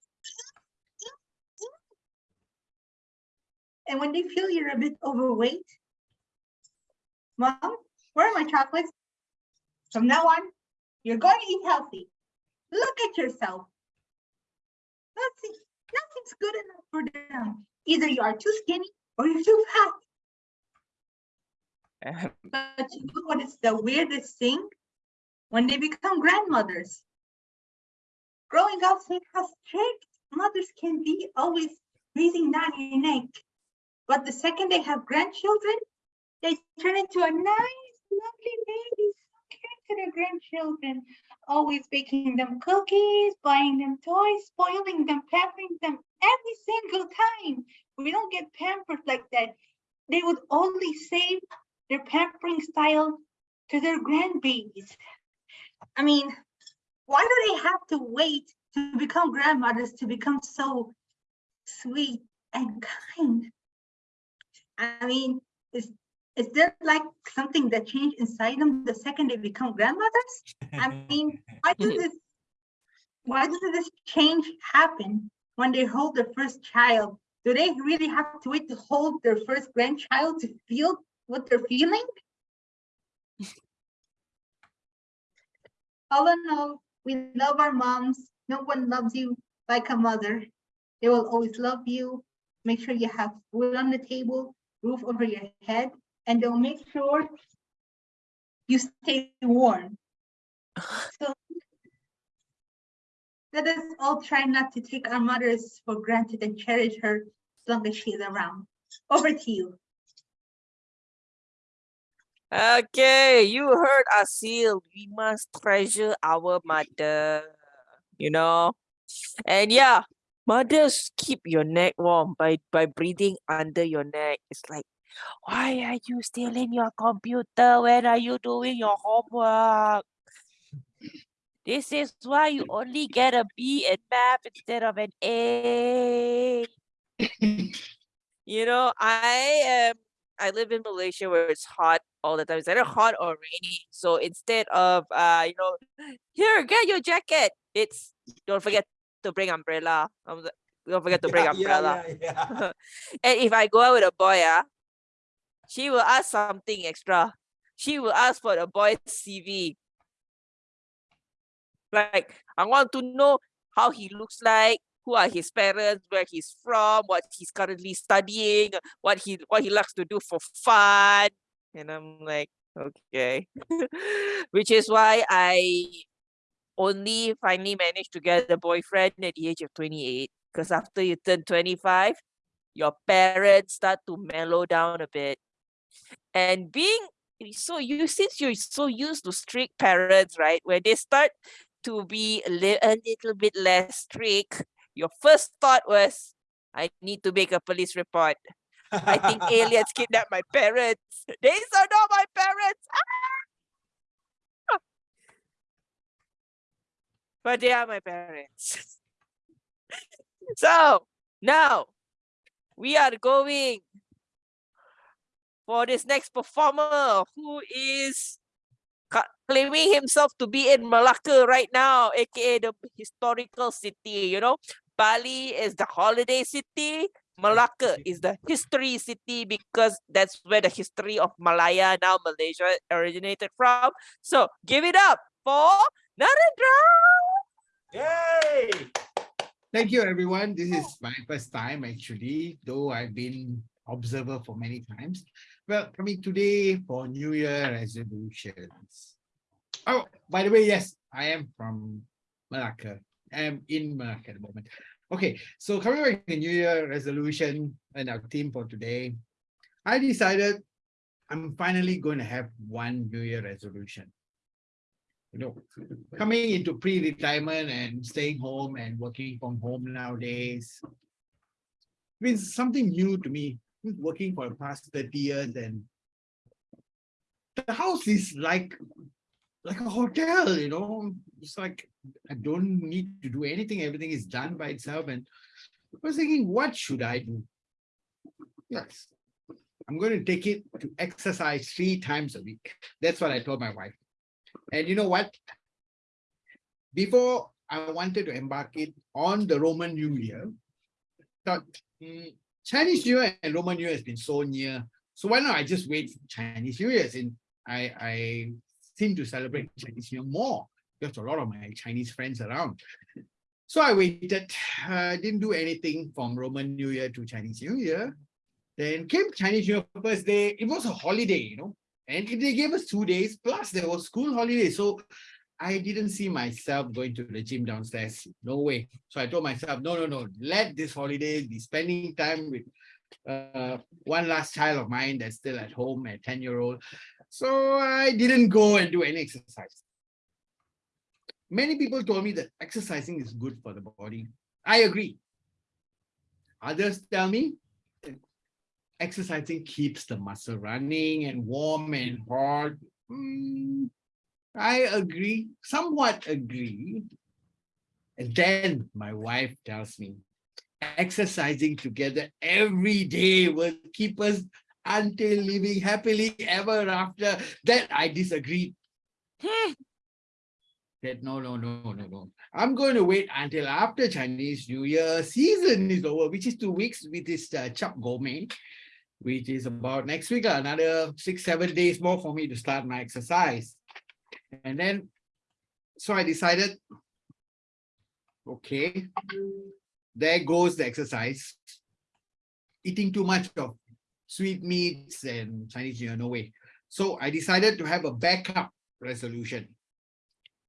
Speaker 7: And when they feel you're a bit overweight, mom, where are my chocolates? From now on, you're going to eat healthy. Look at yourself. Nothing, nothing's good enough for them. Either you are too skinny or you're too fat. [LAUGHS] But you know what is the weirdest thing? When they become grandmothers. Growing up, seeing how strict mothers can be, always breathing down your neck. But the second they have grandchildren, they turn into a nice, lovely caring to their grandchildren, always baking them cookies, buying them toys, spoiling them, pampering them every single time. We don't get pampered like that. They would only save their pampering style to their grandbabies. I mean, why do they have to wait to become grandmothers to become so sweet and kind? I mean, is is there like something that changed inside them the second they become grandmothers? I mean, why does [LAUGHS] this why does this change happen when they hold their first child? Do they really have to wait to hold their first grandchild to feel what they're feeling? [LAUGHS] All in all, we love our moms. No one loves you like a mother. They will always love you. Make sure you have food on the table roof over your head, and they'll make sure you stay warm. So let us all try not to take our mothers for granted and cherish her as long as she's around. Over to you.
Speaker 3: Okay, you heard Asil. We must treasure our mother, you know. And yeah, mothers keep your neck warm by by breathing under your neck it's like why are you still in your computer when are you doing your homework this is why you only get a b in math instead of an a you know i am i live in malaysia where it's hot all the time it's either hot or rainy so instead of uh you know here get your jacket it's don't forget to bring umbrella. Um, don't forget to [LAUGHS] bring
Speaker 1: Yeah,
Speaker 3: umbrella.
Speaker 1: yeah, yeah. [LAUGHS]
Speaker 3: And if I go out with a boy, ah, she will ask something extra. She will ask for the boy's CV. Like, I want to know how he looks like, who are his parents, where he's from, what he's currently studying, what he what he likes to do for fun. And I'm like, okay. [LAUGHS] Which is why I only finally managed to get a boyfriend at the age of 28 because after you turn 25 your parents start to mellow down a bit and being so you since you're so used to strict parents right when they start to be a, li- a little bit less strict your first thought was i need to make a police report. I think [LAUGHS] aliens kidnapped my parents. [LAUGHS] These are not my parents. Ah! but they are my parents. [LAUGHS] So now we are going for this next performer who is claiming himself to be in Malacca right now, aka the historical city. You know, Bali is the holiday city. Malacca is the history city because that's where the history of Malaya, now Malaysia, originated from. So give it up for Narendra.
Speaker 1: Yay!
Speaker 4: Thank you, everyone. This is my first time actually, though I've been observer for many times. Well, coming today for New Year resolutions. Oh, by the way, yes, I am from Malacca. I am in Malacca at the moment. Okay, so coming back to New Year resolution and our theme for today, I decided I'm finally going to have one New Year resolution. You know, coming into pre-retirement and staying home and working from home nowadays. means something new to me, working for the past 30 years and the house is like, like a hotel, you know, it's like, I don't need to do anything. Everything is done by itself. And I was thinking, what should I do? Yes, I'm going to take it to exercise three times a week. That's what I told my wife. And you know what? Before I wanted to embark it on the Roman New Year, thought "Hmm, Chinese New Year and Roman New Year has been so near. So why not I just wait for Chinese New Year? And I, I seem to celebrate Chinese New Year more. There's a lot of my Chinese friends around. So I waited, uh, didn't do anything from Roman New Year to Chinese New Year. Then came Chinese New Year first day. It was a holiday, you know, and they gave us two days, plus there was school holiday. So I didn't see myself going to the gym downstairs. No way. So I told myself, no, no, no, let this holiday be spending time with uh, one last child of mine that's still at home at 10 year old. So I didn't go and do any exercise. Many people told me that exercising is good for the body. I agree. Others tell me exercising keeps the muscle running and warm and hot. Hmm, I agree, somewhat agree. And then my wife tells me, exercising together every day will keep us until living happily ever after. That I disagree. That no, no, no, no, no. I'm going to wait until after Chinese New Year season is over, which is two weeks with this uh, Chap Goh Meh, which is about next week, another six, seven days more for me to start my exercise. And then, so I decided, okay, there goes the exercise. Eating too much of sweet meats and Chinese New Year, no way. So I decided to have a backup resolution.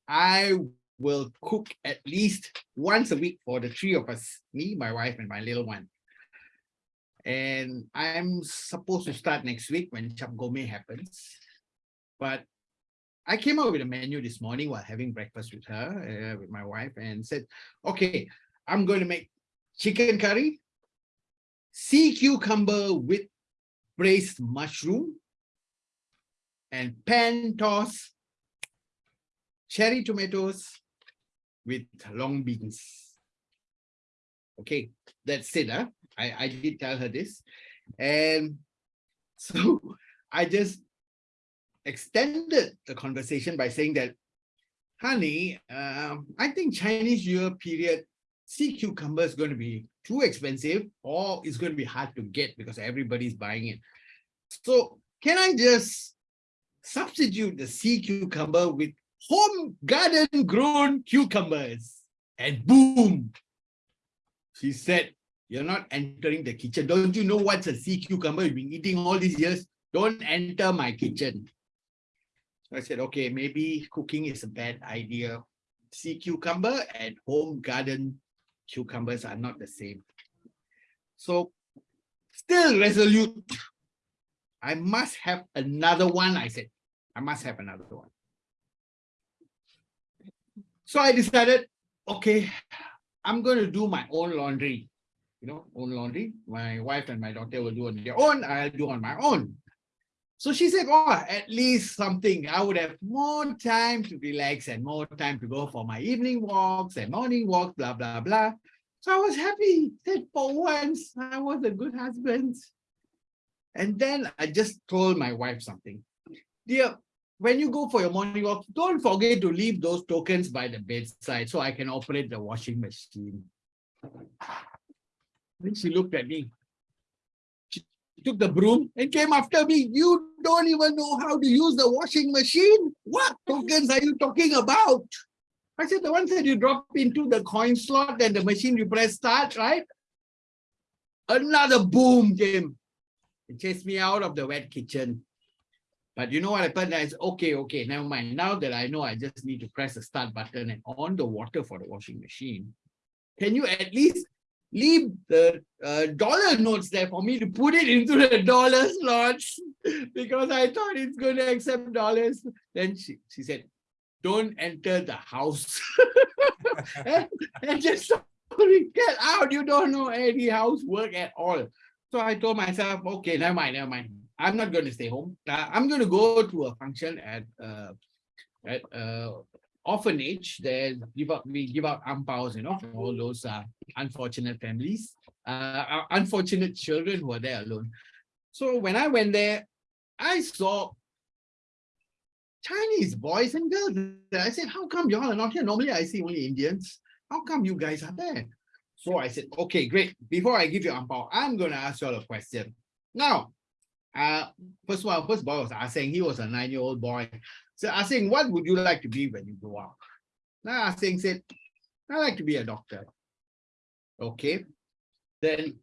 Speaker 4: I will cook at least once a week for the three of us, me, my wife, and my little one. And I'm supposed to start next week when Chap Goh Meh happens. But I came up with a menu this morning while having breakfast with her, uh, with my wife, and said, okay, I'm going to make chicken curry, sea cucumber with braised mushroom, and pan toss cherry tomatoes with long beans. Okay, that's it. Huh? I, I did tell her this. And [LAUGHS] so I just extended the conversation by saying that, honey, um, I think Chinese Year period, sea cucumber is going to be too expensive or it's going to be hard to get because everybody's buying it. So can I just substitute the sea cucumber with home garden grown cucumbers? And boom, she said, you're not entering the kitchen. Don't you know what's a sea cucumber you've been eating all these years? Don't enter my kitchen. So I said, okay, maybe cooking is a bad idea. Sea cucumber and home garden cucumbers are not the same. So still resolute. I must have another one, I said. I must have another one. So I decided, okay, I'm going to do my own laundry. You know, own laundry. My wife and my daughter will do on their own. I'll do on my own. So she said, oh, at least something. I would have more time to relax and more time to go for my evening walks and morning walks, blah, blah, blah. So I was happy that for once I was a good husband. And then I just told my wife something. Dear, when you go for your morning walk, don't forget to leave those tokens by the bedside so I can operate the washing machine. Then she looked at me. Took the broom and came after me. You don't even know how to use the washing machine? What tokens are you talking about? I said, the ones that you drop into the coin slot and the machine you press start, right? Another boom came. It chased me out of the wet kitchen. But you know what happened? I said, okay, okay, never mind. Now that I know I just need to press the start button and on the water for the washing machine. Can you at least leave the uh, dollar notes there for me to put it into the dollar slots? [LAUGHS] because I thought it's going to accept dollars. Then she, she said, don't enter the house. [LAUGHS] and, and just sorry, get out. You don't know any housework at all. So I told myself, okay, never mind, never mind. I'm not going to stay home. Uh, I'm going to go to a function at uh, at uh, orphanage. There, give out we give out ampaos, you know, all those uh, unfortunate families, uh, uh, unfortunate children who are there alone. So when I went there, I saw Chinese boys and girls. I said, how come y'all are not here? Normally I see only Indians. How come you guys are there? So I said, okay, great. Before I give you ampao, I'm going to ask you all a question. Now, uh, first one, first boy was asking, he was a nine-year-old boy. So asking, what would you like to be when you grow up? Now asking said, I like to be a doctor. Okay. Then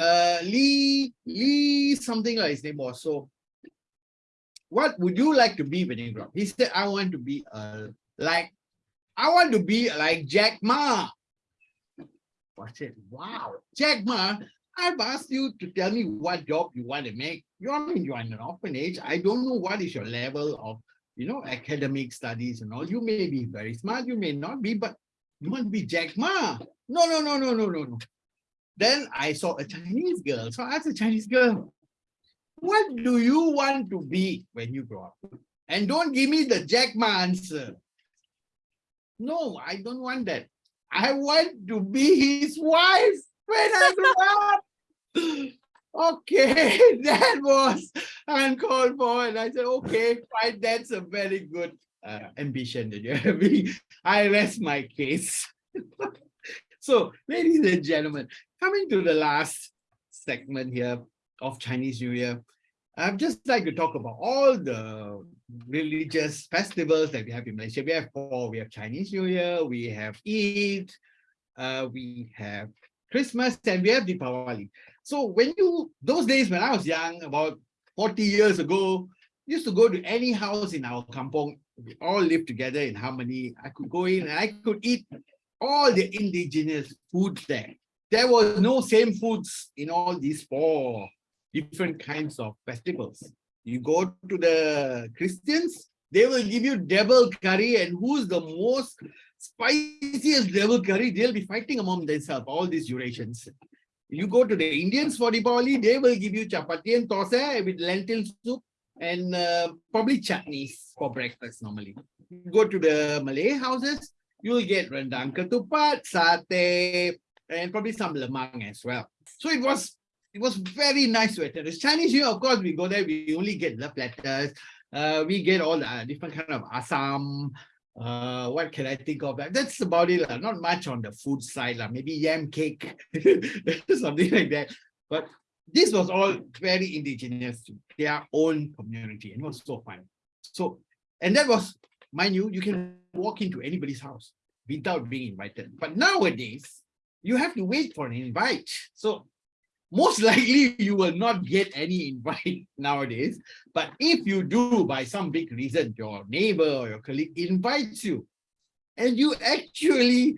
Speaker 4: uh, Lee, Lee something like his name was. So what would you like to be when you grow up? He said, I want to be uh, like, I want to be like Jack Ma. I said, wow, Jack Ma, I've asked you to tell me what job you want to make. You I mean you're in an orphanage. I don't know what is your level of, you know, academic studies and all. You may be very smart, you may not be, but you want to be Jack Ma. No, no, no, no, no, no, no. Then I saw a Chinese girl. So I asked the Chinese girl, what do you want to be when you grow up? And don't give me the Jack Ma answer. No, I don't want that. I want to be his wife when I grow up. [LAUGHS] Okay, [LAUGHS] that was uncalled for. And I said, okay, fine, that's a very good uh, ambition that you're [LAUGHS] having. I rest my case. [LAUGHS] so, ladies and gentlemen, coming to the last segment here of Chinese New Year, I'd just like to talk about all the religious festivals that we have in Malaysia. We have four. We have Chinese New Year, we have Eid, uh, we have Christmas, and we have Deepavali. So when you, those days when I was young, about 40 years ago, used to go to any house in our kampong, we all lived together in harmony. I could go in and I could eat all the indigenous foods there. There was no same foods in all these four different kinds of festivals. You go to the Christians, they will give you devil curry and who's the most spiciest devil curry, they'll be fighting among themselves, all these durations. You go to the Indians for Diwali, they will give you chapati and tosa with lentil soup and uh, probably chutneys for breakfast normally. You go to the Malay houses, you'll get rendang ketupat, satay, and probably some lemang as well. So it was it was very nice to attend. It's Chinese New Year, of course, we go there, we only get the platters. Uh, we get all the different kind of asam, uh what can i think of? That that's about it uh, not much on the food side uh, maybe yam cake [LAUGHS] something like that. But this was all very indigenous to their own community and it was so fun. So and that was mind you you can walk into anybody's house without being invited. But nowadays you have to wait for an invite. So most [LAUGHS] likely you will not get any invite [LAUGHS] nowadays. But if you do, by some big reason, your neighbor or your colleague invites you, and you actually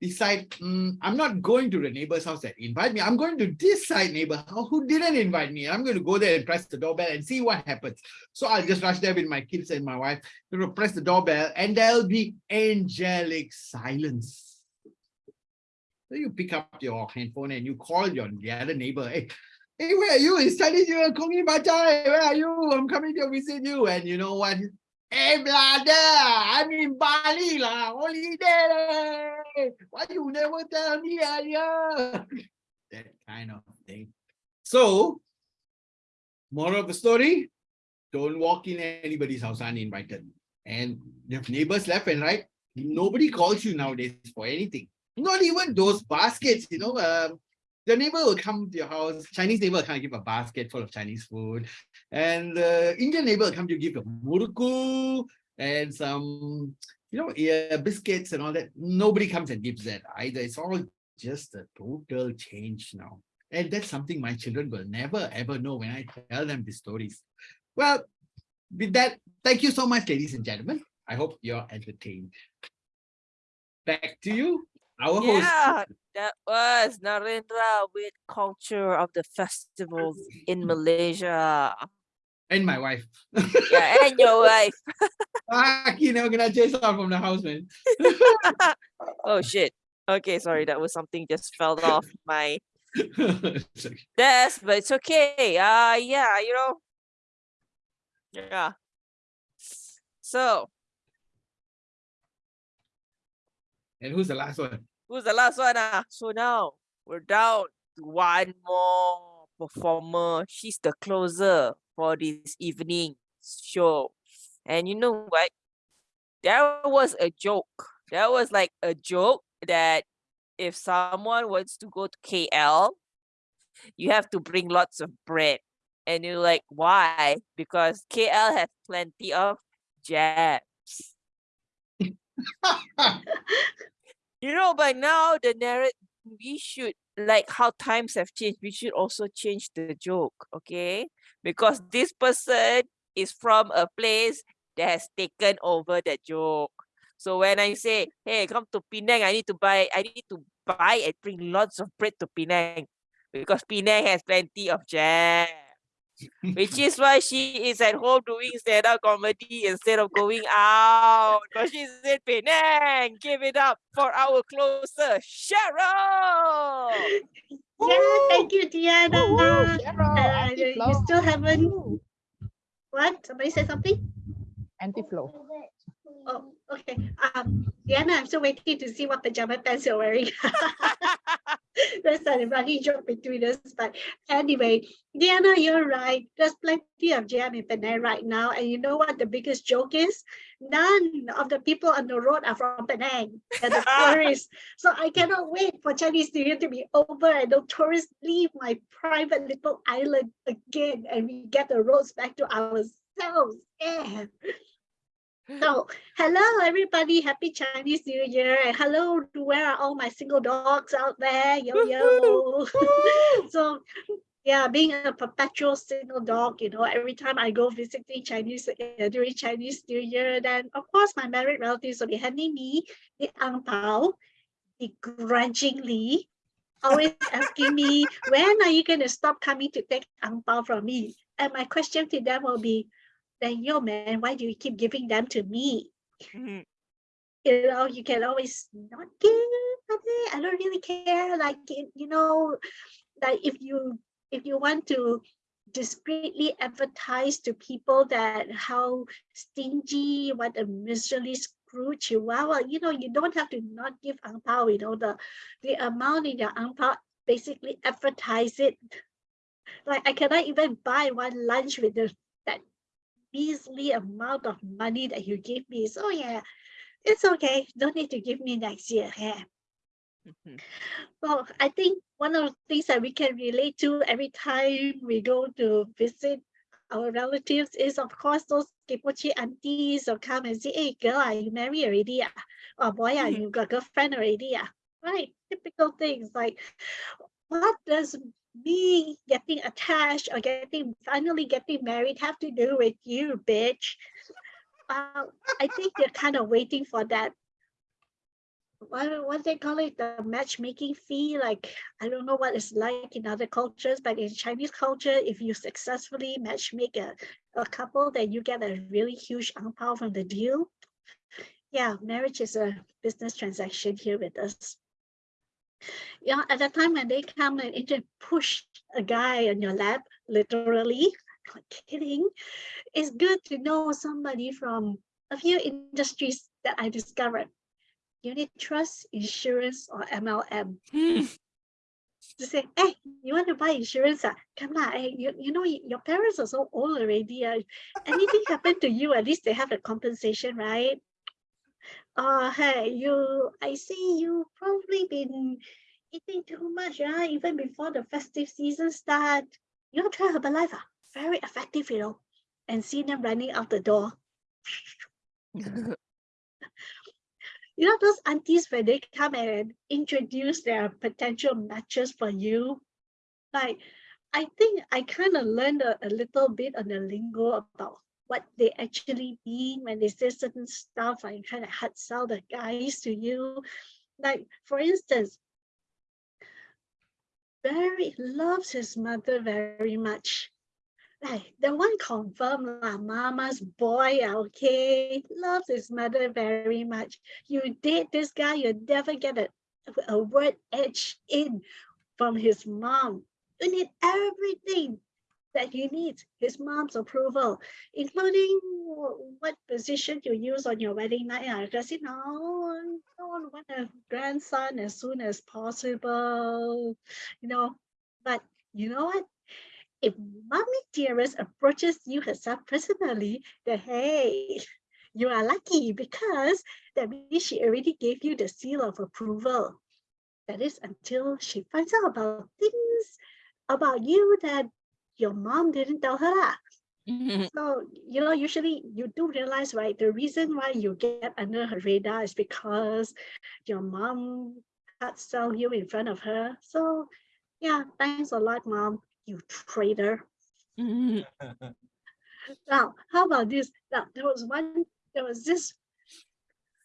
Speaker 4: decide, mm, I'm not going to the neighbor's house that invite me. I'm going to this side neighbor who didn't invite me. I'm going to go there and press the doorbell and see what happens. So I'll just rush there with my kids and my wife to press the doorbell and there'll be angelic silence so you pick up your handphone and you call your the other neighbor. Hey, hey, where are you? It's New Year, Gong Xi Fa Cai. Where are you? I'm coming to visit you. And you know what? Hey, brother, I'm in Bali, lah. Holiday. Why you never tell me earlier? [LAUGHS] that kind of thing. So, moral of the story, don't walk in anybody's house uninvited. And you have neighbors left and right. Nobody calls you nowadays for anything. Not even those baskets, you know. Um, the neighbor will come to your house, Chinese neighbor will come give a basket full of Chinese food. And the Indian neighbor will come to give a muruku and some, you know, yeah, biscuits and all that. Nobody comes and gives that either. It's all just a total change now. And that's something my children will never ever know when I tell them these stories. Well, with that, thank you so much, ladies and gentlemen. I hope you're entertained. Back to you, our host.
Speaker 3: Yeah, that was Narendra with culture of the festivals in Malaysia.
Speaker 4: And my wife.
Speaker 3: Yeah, and your [LAUGHS] wife.
Speaker 4: ah, you never gonna chase off from the house, man. [LAUGHS]
Speaker 3: Oh shit. Okay, sorry, that was something just fell off my [LAUGHS] desk, but it's okay. Uh yeah, you know. Yeah. So
Speaker 4: and who's the last one?
Speaker 3: Who's the last one? Ah? So now we're down to one more performer. She's the closer for this evening show. And you know what? That was a joke. That was like a joke that if someone wants to go to KL, you have to bring lots of bread. And you're like, why? Because KL has plenty of jabs. [LAUGHS] [LAUGHS] You know, by now the narrative we should like how times have changed. We should also change the joke, okay? Because this person is from a place that has taken over the joke. So when I say, hey, come to Penang, I need to buy, I need to buy and bring lots of bread to Penang because Penang has plenty of jam. Which is why she is at home doing stand-up comedy instead of going out. Because she's in Penang. Give it up for our closer, Cheryl.
Speaker 8: Yeah, thank you, Diana.
Speaker 2: Cheryl,
Speaker 8: Uh, you you still haven't, what? Somebody said something?
Speaker 2: Anti-flow.
Speaker 8: Oh, okay. Um, Diana, I'm still waiting to see what pajama pants you're wearing. [LAUGHS] That's a running joke between us. But anyway, Diana, you're right. There's plenty of jam in Penang right now. And you know what the biggest joke is? None of the people on the road are from Penang. They're the [LAUGHS] tourists. So I cannot wait for Chinese New Year to be over and the tourists leave my private little island again and we get the roads back to ourselves. Yeah. So, hello everybody, happy Chinese New Year, and hello to where are all my single dogs out there? Yo yo. [LAUGHS] so, yeah, being a perpetual single dog, you know, every time I go visiting Chinese uh, during Chinese New Year, then of course my married relatives will be handing me the ang pao, begrudgingly, always asking me, when are you going to stop coming to take ang pao from me? And my question to them will be, then yo man, why do you keep giving them to me?
Speaker 3: Mhm.
Speaker 8: You know, you can always not give, okay, I don't really care. Like you know, like if you if you want to discreetly advertise to people that how stingy, what a miserly are, well, you know, you don't have to not give ang pao, you know, the the amount in your ang pao basically advertise it. Like I cannot even buy one lunch with the that measly amount of money that you give me. So yeah, it's okay. Don't need to give me next year. Yeah.
Speaker 3: Mhm.
Speaker 8: Well, I think one of the things that we can relate to every time we go to visit our relatives is, of course, those kipochi aunties will come and say, hey, girl, are you married already? ah?" Or boy, are
Speaker 3: Mhm.
Speaker 8: you got girlfriend already? ah?" Right, typical things like, what does me getting attached or getting finally getting married have to do with you, bitch? Uh, I think you're kind of waiting for that what what they call it the matchmaking fee like i don't know what it's like in other cultures but in chinese culture if you successfully matchmake a, a couple then you get a really huge ang from the deal yeah marriage is a business transaction here with us yeah at the time when they come and inter- push a guy on your lap literally [LAUGHS] not kidding it's good to know somebody from a few industries that i discovered unit trust, insurance, or MLM. [LAUGHS] to say, hey, you want to buy insurance? Ah? Come on, hey, you, you know, your parents are so old already. Uh, anything happen to you, at least they have a compensation, right? Uh, hey, you, I see you probably been eating too much, right? Even before the festive season start. You know, try Herbalife, ah, very effective, you know, and see them running out the door. [LAUGHS] You know, those aunties when they come and introduce their potential matches for you, like I think I kind of learned a, a little bit on the lingo about what they actually mean when they say certain stuff and kind of hard sell the guys to you. Like, for instance, Barry loves his mother very much. Like, the one confirmed lah, mama's boy, okay, loves his mother very much. You date this guy, you never get a, a word edge in from his mom. You need everything that he needs his mom's approval, including what position you use on your wedding night. ah, Because you know, don't want a grandson as soon as possible, you know. But you know what? If mommy dearest approaches you herself personally, then hey, you are lucky because that means she already gave you the seal of approval. That is until she finds out about things about you that your mom didn't tell her. lah. Mm-hmm. So, you know, usually you do realize, right? The reason why you get under her radar is because your mom had sell you in front of her. So, yeah, thanks a lot, mom, you traitor. Mm-hmm. Now, how about this? Now, there was one, there was this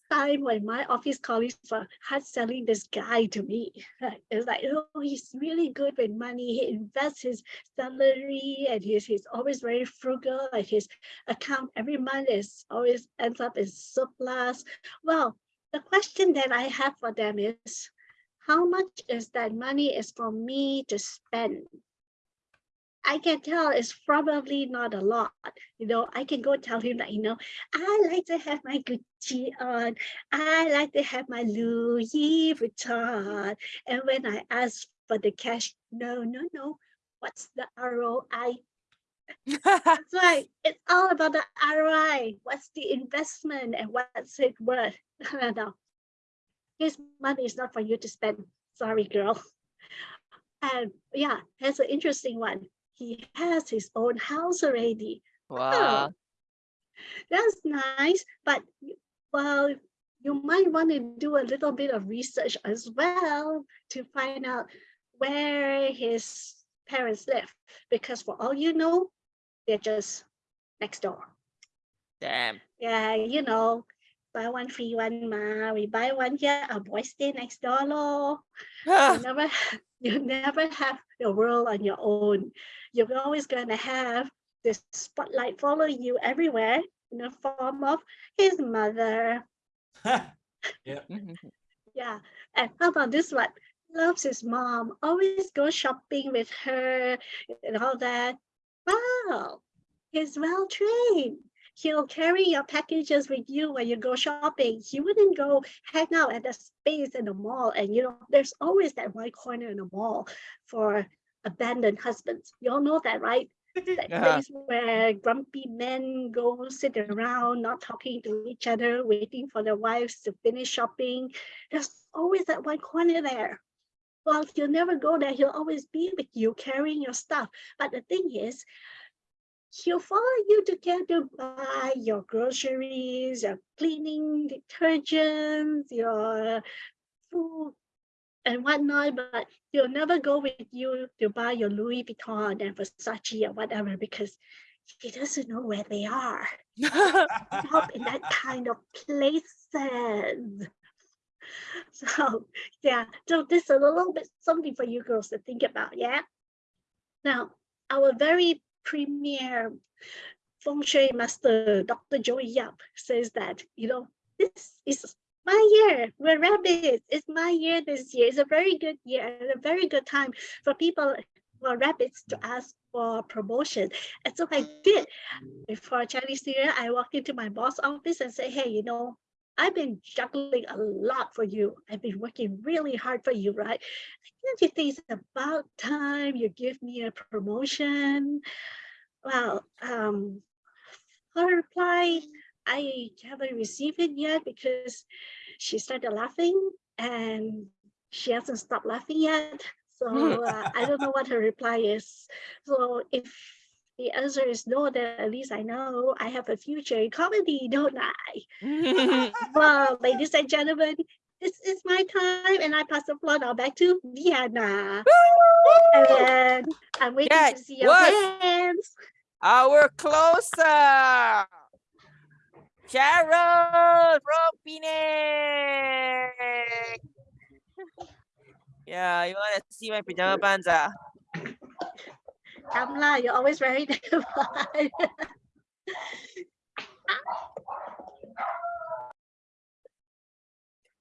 Speaker 8: time when my office colleagues were hard selling this guy to me. [LAUGHS] It's like, oh, he's really good with money. He invests his salary and he's, he's always very frugal and his account every month is always ends up in surplus. Well, the question that I have for them is, how much is that money is for me to spend? I can tell it's probably not a lot. You know, I can go tell him that, you know, I like to have my Gucci on. I like to have my Louis Vuitton. And when I ask for the cash, no, no, no. What's the ROI? [LAUGHS] That's right. It's all about the ROI. What's the investment and what's it worth? [LAUGHS] No, no. His money is not for you to spend. Sorry, girl. And yeah, that's an interesting one. He has his own house already.
Speaker 3: wow.
Speaker 8: That's nice, but well, you might want to do a little bit of research as well to find out where his parents live, because for all you know, they're just next door.
Speaker 3: Damn.
Speaker 8: Yeah, you know, buy one free one ma. We buy one here, our boys stay next door lor. [SIGHS] Ah. You never, [LAUGHS] you never have your world on your own. You're always gonna have this spotlight following you everywhere in the form of his mother. [LAUGHS] yeah mm-hmm, mm-hmm. Yeah, and how about this one? Loves his mom, always go shopping with her and all that. Wow, he's well trained. He'll carry your packages with you when you go shopping. He wouldn't go hang out at the space in the mall. And you know, there's always that one corner in the mall for abandoned husbands. You all know that, right? [LAUGHS] That
Speaker 3: Yeah.
Speaker 8: place where grumpy men go sit around, not talking to each other, waiting for their wives to finish shopping. There's always that one corner there. Well, he'll never go there. He'll always be with you carrying your stuff. But the thing is, he'll follow you to get to buy your groceries, your cleaning detergents, your food and whatnot, but he'll never go with you to buy your Louis Vuitton and Versace or whatever because he doesn't know where they are. Shop in that [LAUGHS] kind of places. [LAUGHS] So yeah, so this is a little bit something for you girls to think about, yeah? Now, our very premier feng shui master, Dr. Joey Yap, says that, you know, this is my year. We're rabbits. It's my year this year. It's a very good year and a very good time for people who are rabbits to ask for promotion. And so I did. Before Chinese New Year, I walked into my boss office and said, hey, you know, I've been juggling a lot for you. I've been working really hard for you, right? Don't you think it's about time you give me a promotion? Well, um, her reply, I haven't received it yet because she started laughing and she hasn't stopped laughing yet. So uh, I don't know what her reply is. So if the answer is no, then at least I know I have a future in comedy, don't I? [LAUGHS] Well, ladies and gentlemen, this is my time and I pass the floor now back to Vienna. And I'm waiting to see your hands.
Speaker 3: Our closer. Cheryl from Penang. Yeah, you want to see my pajama pants? Ah?
Speaker 8: Lah, you're always very [LAUGHS] dignified.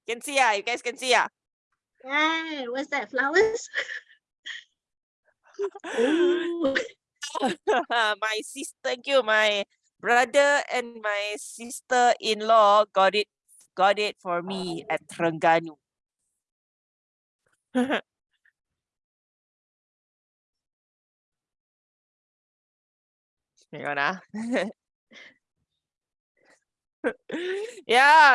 Speaker 3: Can see ah, you guys can see ah.
Speaker 8: Hey, what's that, flowers? [LAUGHS]
Speaker 3: My sister, thank you. My brother and my sister-in-law got it, got it for me at Terengganu. [LAUGHS] On ah. [LAUGHS] yeah,